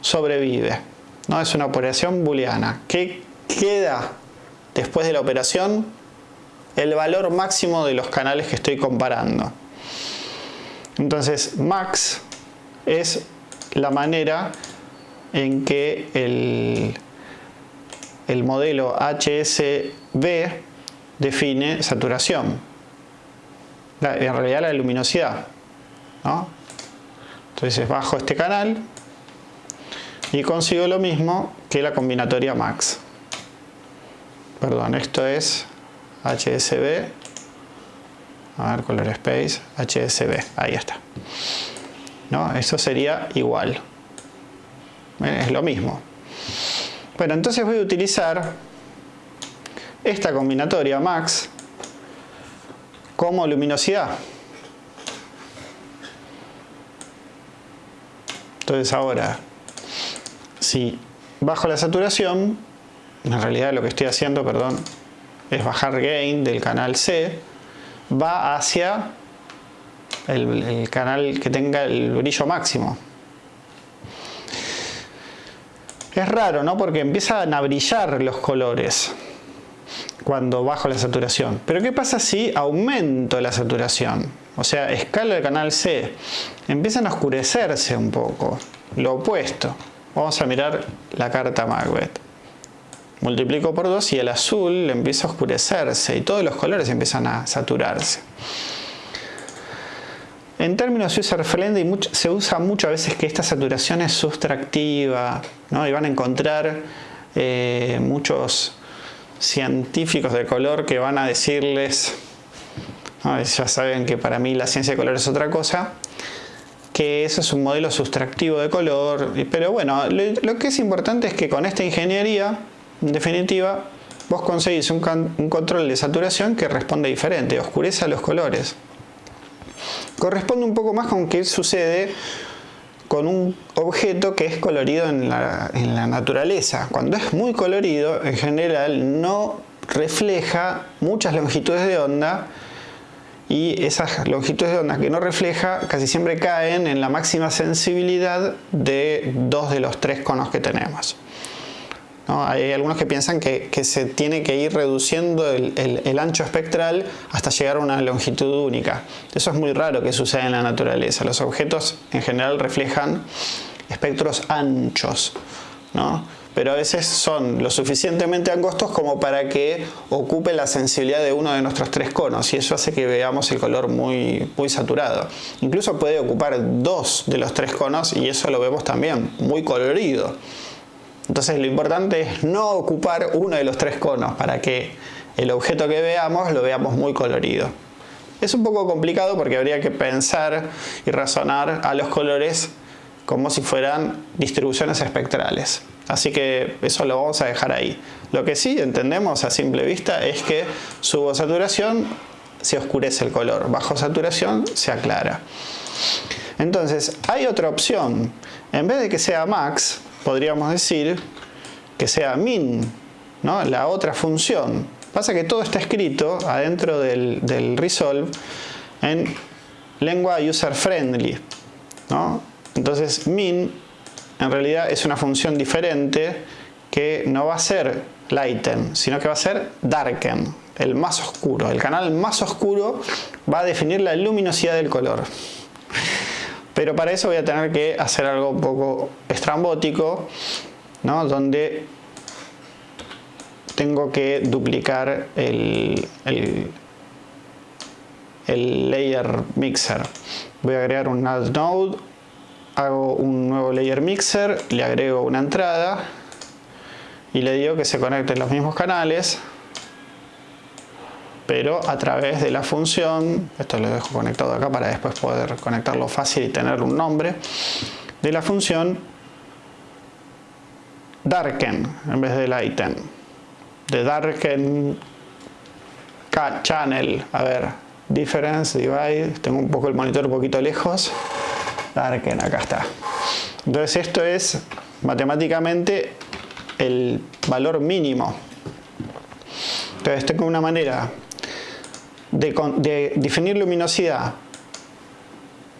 sobrevive. ¿no? Es una operación booleana. ¿Qué queda después de la operación? El valor máximo de los canales que estoy comparando. Entonces max es la manera en que el, el modelo HSB define saturación. En realidad la luminosidad. Entonces bajo este canal y consigo lo mismo que la combinatoria max. Perdón, esto es HSB. A ver, color space, HSB. Ahí está. ¿no? Eso sería igual. Es lo mismo. Bueno, entonces voy a utilizar esta combinatoria max como luminosidad. Entonces ahora, si bajo la saturación, en realidad lo que estoy haciendo, perdón, es bajar gain del canal C, va hacia el, canal que tenga el brillo máximo. Es raro, ¿no? Porque empiezan a brillar los colores cuando bajo la saturación. Pero ¿qué pasa si aumento la saturación? O sea, escala el canal C. Empiezan a oscurecerse un poco. Lo opuesto. Vamos a mirar la carta Macbeth. Multiplico por 2 y el azul empieza a oscurecerse y todos los colores empiezan a saturarse. En términos user-friendly se usa mucho a veces que esta saturación es sustractiva ¿no? y van a encontrar eh, muchos científicos de color que van a decirles, ya saben que para mí la ciencia de color es otra cosa, que eso es un modelo sustractivo de color, pero bueno, lo, que es importante es que con esta ingeniería, en definitiva, vos conseguís un, control de saturación que responde diferente, oscurece los colores. Corresponde un poco más con qué sucede con un objeto que es colorido en la, naturaleza. Cuando es muy colorido, en general no refleja muchas longitudes de onda y esas longitudes de onda que no refleja casi siempre caen en la máxima sensibilidad de dos de los tres conos que tenemos. Hay algunos que piensan que, se tiene que ir reduciendo el, ancho espectral hasta llegar a una longitud única. Eso es muy raro que suceda en la naturaleza. Los objetos en general reflejan espectros anchos, pero a veces son lo suficientemente angostos como para que ocupe la sensibilidad de uno de nuestros tres conos y eso hace que veamos el color muy, muy saturado. Incluso puede ocupar dos de los tres conos y eso lo vemos también muy colorido. Entonces lo importante es no ocupar uno de los tres conos para que el objeto que veamos lo veamos muy colorido. Es un poco complicado porque habría que pensar y razonar a los colores como si fueran distribuciones espectrales. Así que eso lo vamos a dejar ahí. Lo que sí entendemos a simple vista es que subo saturación se oscurece el color, bajo saturación se aclara. Entonces hay otra opción. En vez de que sea max, podríamos decir que sea min, ¿no? la otra función. Pasa que todo está escrito adentro del, resolve en lengua user friendly. ¿no? Entonces min en realidad es una función diferente que no va a ser lighten, sino que va a ser darken, el más oscuro. El canal más oscuro va a definir la luminosidad del color. Pero para eso voy a tener que hacer algo un poco estrambótico, ¿no? donde tengo que duplicar el, el, el layer mixer. Voy a agregar un add node, hago un nuevo layer mixer, le agrego una entrada y le digo que se conecten los mismos canales pero a través de la función, esto lo dejo conectado acá para después poder conectarlo fácil y tener un nombre, de la función darken en vez de lighten, de darken channel, a ver, difference, divide, tengo un poco el monitor un poquito lejos, darken, acá está. Entonces esto es matemáticamente el valor mínimo. Entonces tengo una manera de, definir luminosidad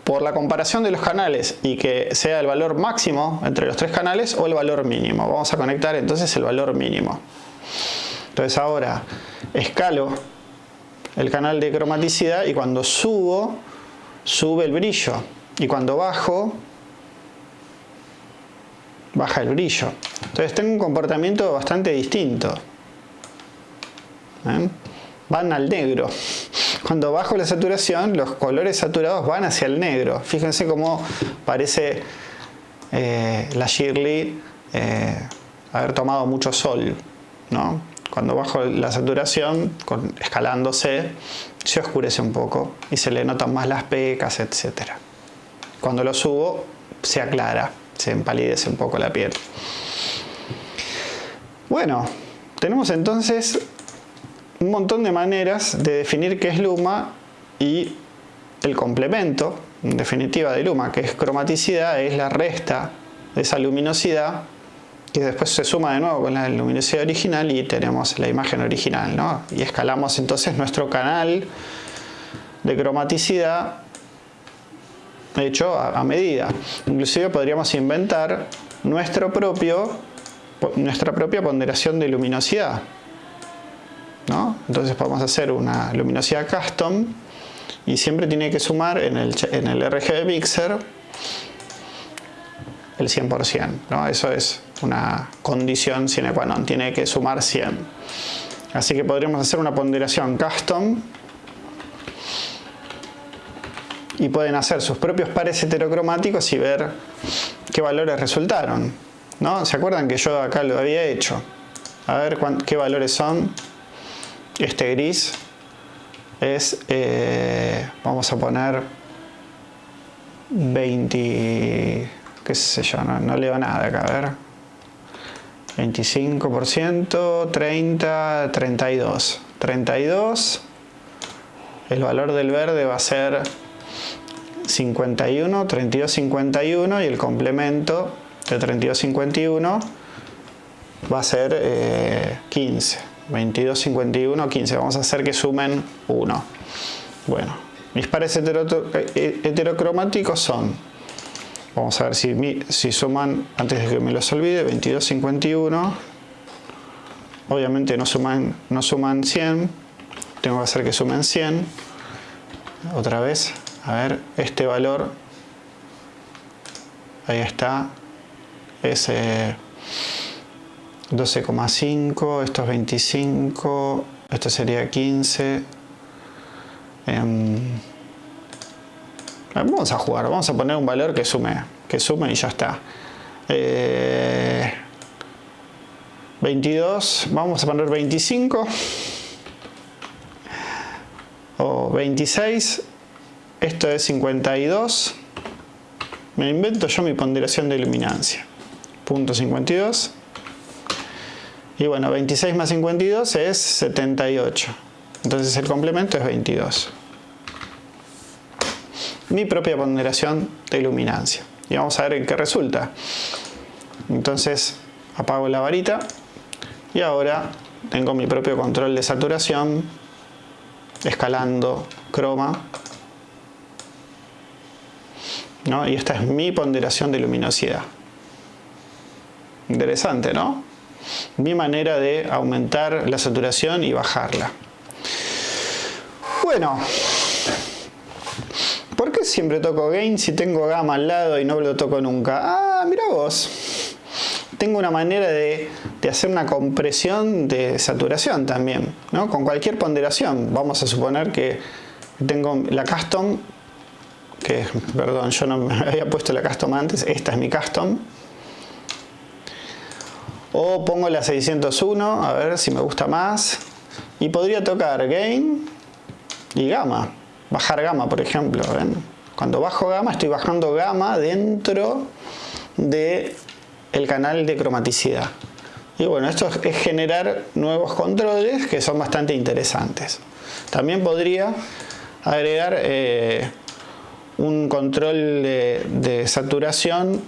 por la comparación de los canales y que sea el valor máximo entre los tres canales o el valor mínimo. Vamos a conectar entonces el valor mínimo. Entonces ahora escalo el canal de cromaticidad y cuando subo, sube el brillo. Y cuando bajo, baja el brillo. Entonces tengo un comportamiento bastante distinto. ¿Eh? van al negro. Cuando bajo la saturación, los colores saturados van hacia el negro. Fíjense cómo parece eh, la Shirley eh, haber tomado mucho sol. ¿no? Cuando bajo la saturación, escalándose, se oscurece un poco y se le notan más las pecas, etc. Cuando lo subo, se aclara, se empalidece un poco la piel. Bueno, tenemos entonces un montón de maneras de definir qué es luma y el complemento, en definitiva, de luma, que es cromaticidad, es la resta de esa luminosidad que después se suma de nuevo con la luminosidad original y tenemos la imagen original, ¿no? Y escalamos entonces nuestro canal de cromaticidad hecho a, medida. Inclusive podríamos inventar nuestro propio, nuestra propia ponderación de luminosidad. ¿no? Entonces podemos hacer una luminosidad custom y siempre tiene que sumar en el, en el RGB Mixer el 100%. ¿no? Eso es una condición sine qua non, tiene que sumar 100. Así que podríamos hacer una ponderación custom y pueden hacer sus propios pares heterocromáticos y ver qué valores resultaron. ¿no? ¿Se acuerdan que yo acá lo había hecho? A ver qué valores son. Este gris es, eh, vamos a poner 20, qué sé yo, no, no leo nada acá, a ver. 25%, 30, 32. 32, el valor del verde va a ser 51, 32, 51 y el complemento de 32, 51 va a ser 15. 22, 51, 15. Vamos a hacer que sumen 1. Bueno, mis pares eh, heterocromáticos son, vamos a ver si, suman, antes de que me los olvide, 22, 51. Obviamente no suman, no suman 100. Tengo que hacer que sumen 100. Otra vez, a ver, este valor, ahí está, es 12,5, esto es 25, esto sería 15. Em, vamos a jugar, vamos a poner un valor que sume, que sume y ya está. 22, eh, vamos a poner 25 o 26 esto es 52 me invento yo mi ponderación de iluminancia punto 52 y bueno 26 más 52 es 78 entonces el complemento es 22 mi propia ponderación de iluminancia y vamos a ver en qué resulta. Entonces apago la varita y ahora tengo mi propio control de saturación escalando croma y esta es mi ponderación de luminosidad. Interesante, ¿no? Mi manera de aumentar la saturación y bajarla. Bueno, ¿por qué siempre toco gain si tengo gamma al lado y no lo toco nunca? Ah, mira vos. Tengo una manera de, de hacer una compresión de saturación también, ¿no? Con cualquier ponderación. Vamos a suponer que tengo la custom que perdón, yo no me [LAUGHS] había puesto la custom antes, esta es mi custom. O pongo la 601, a ver si me gusta más. Y podría tocar gain y gamma. Bajar gamma, por ejemplo. Cuando bajo gamma, estoy bajando gamma dentro el canal de cromaticidad. Y bueno, esto es generar nuevos controles que son bastante interesantes. También podría agregar eh, un control de, saturación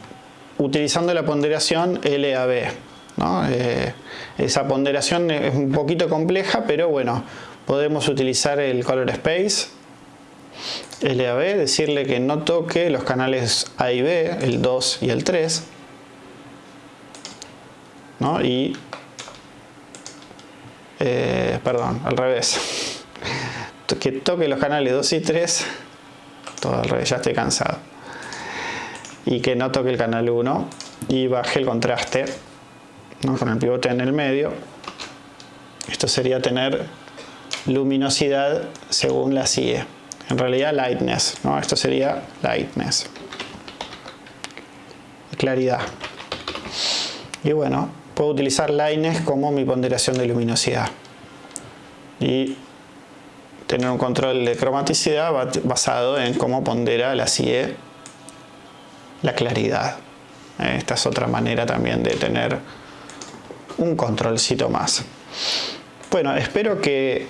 utilizando la ponderación LAB. Eh, esa ponderación es un poquito compleja, pero bueno, podemos utilizar el Color Space LAB, decirle que no toque los canales A y B, el 2 y el 3. Y, eh, perdón, al revés. [LAUGHS] Que toque los canales 2 y 3 todo al revés, ya estoy cansado. Y que no toque el canal 1 y baje el contraste con el pivote en el medio. Esto sería tener luminosidad según la CIE. En realidad lightness, ¿no? esto sería lightness. Claridad. Y bueno, puedo utilizar lightness como mi ponderación de luminosidad. Y tener un control de cromaticidad basado en cómo pondera la CIE la claridad. Esta es otra manera también de tener un controlcito más. Bueno, espero que,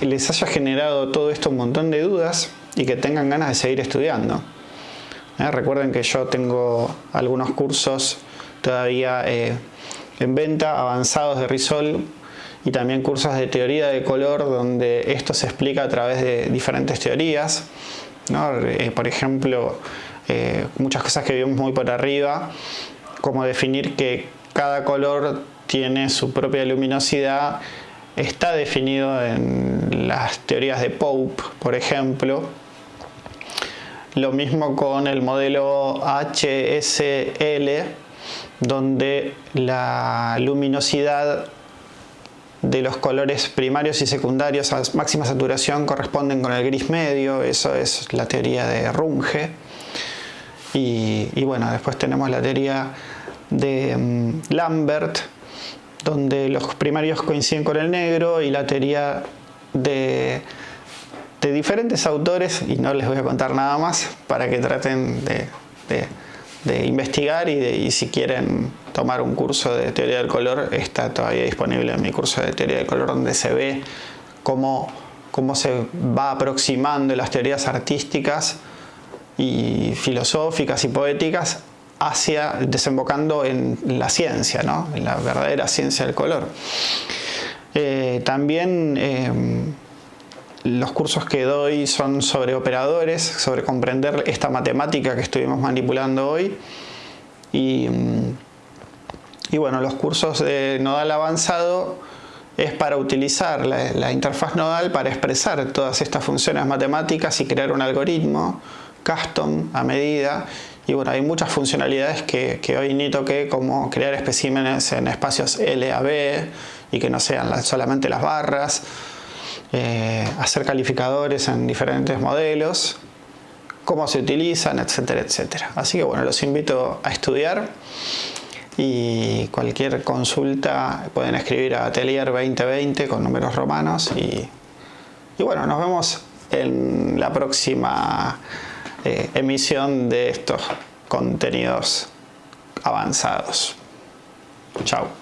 les haya generado todo esto un montón de dudas y que tengan ganas de seguir estudiando. ¿Eh? Recuerden que yo tengo algunos cursos todavía eh, en venta, avanzados de Risol y también cursos de teoría de color donde esto se explica a través de diferentes teorías. Eh, por ejemplo, muchas cosas que vimos muy por arriba, como definir que cada color tiene su propia luminosidad está definido en las teorías de Pope, por ejemplo. Lo mismo con el modelo HSL, donde la luminosidad de los colores primarios y secundarios a máxima saturación corresponden con el gris medio, eso es la teoría de Runge. Y, bueno, después tenemos la teoría de mm, Lambert, donde los primarios coinciden con el negro y la teoría de, diferentes autores, y no les voy a contar nada más, para que traten de, investigar y, si quieren tomar un curso de teoría del color, está todavía disponible en mi curso de teoría del color, donde se ve cómo, cómo se va aproximando las teorías artísticas y filosóficas y poéticas hacia desembocando en la ciencia, ¿no? en la verdadera ciencia del color. Eh, también eh, los cursos que doy son sobre operadores, sobre comprender esta matemática que estuvimos manipulando hoy. Y, y bueno, los cursos de nodal avanzado es para utilizar la, la interfaz nodal para expresar todas estas funciones matemáticas y crear un algoritmo custom a medida y bueno, hay muchas funcionalidades que, hoy ni toqué, como crear especímenes en espacios LAB y que no sean solamente las barras, eh, hacer calificadores en diferentes modelos, cómo se utilizan, etcétera, etcétera. Así que bueno, los invito a estudiar y cualquier consulta pueden escribir a Atelier 2020 con números romanos y, y bueno, nos vemos en la próxima eh, emisión de estos contenidos avanzados. Chao.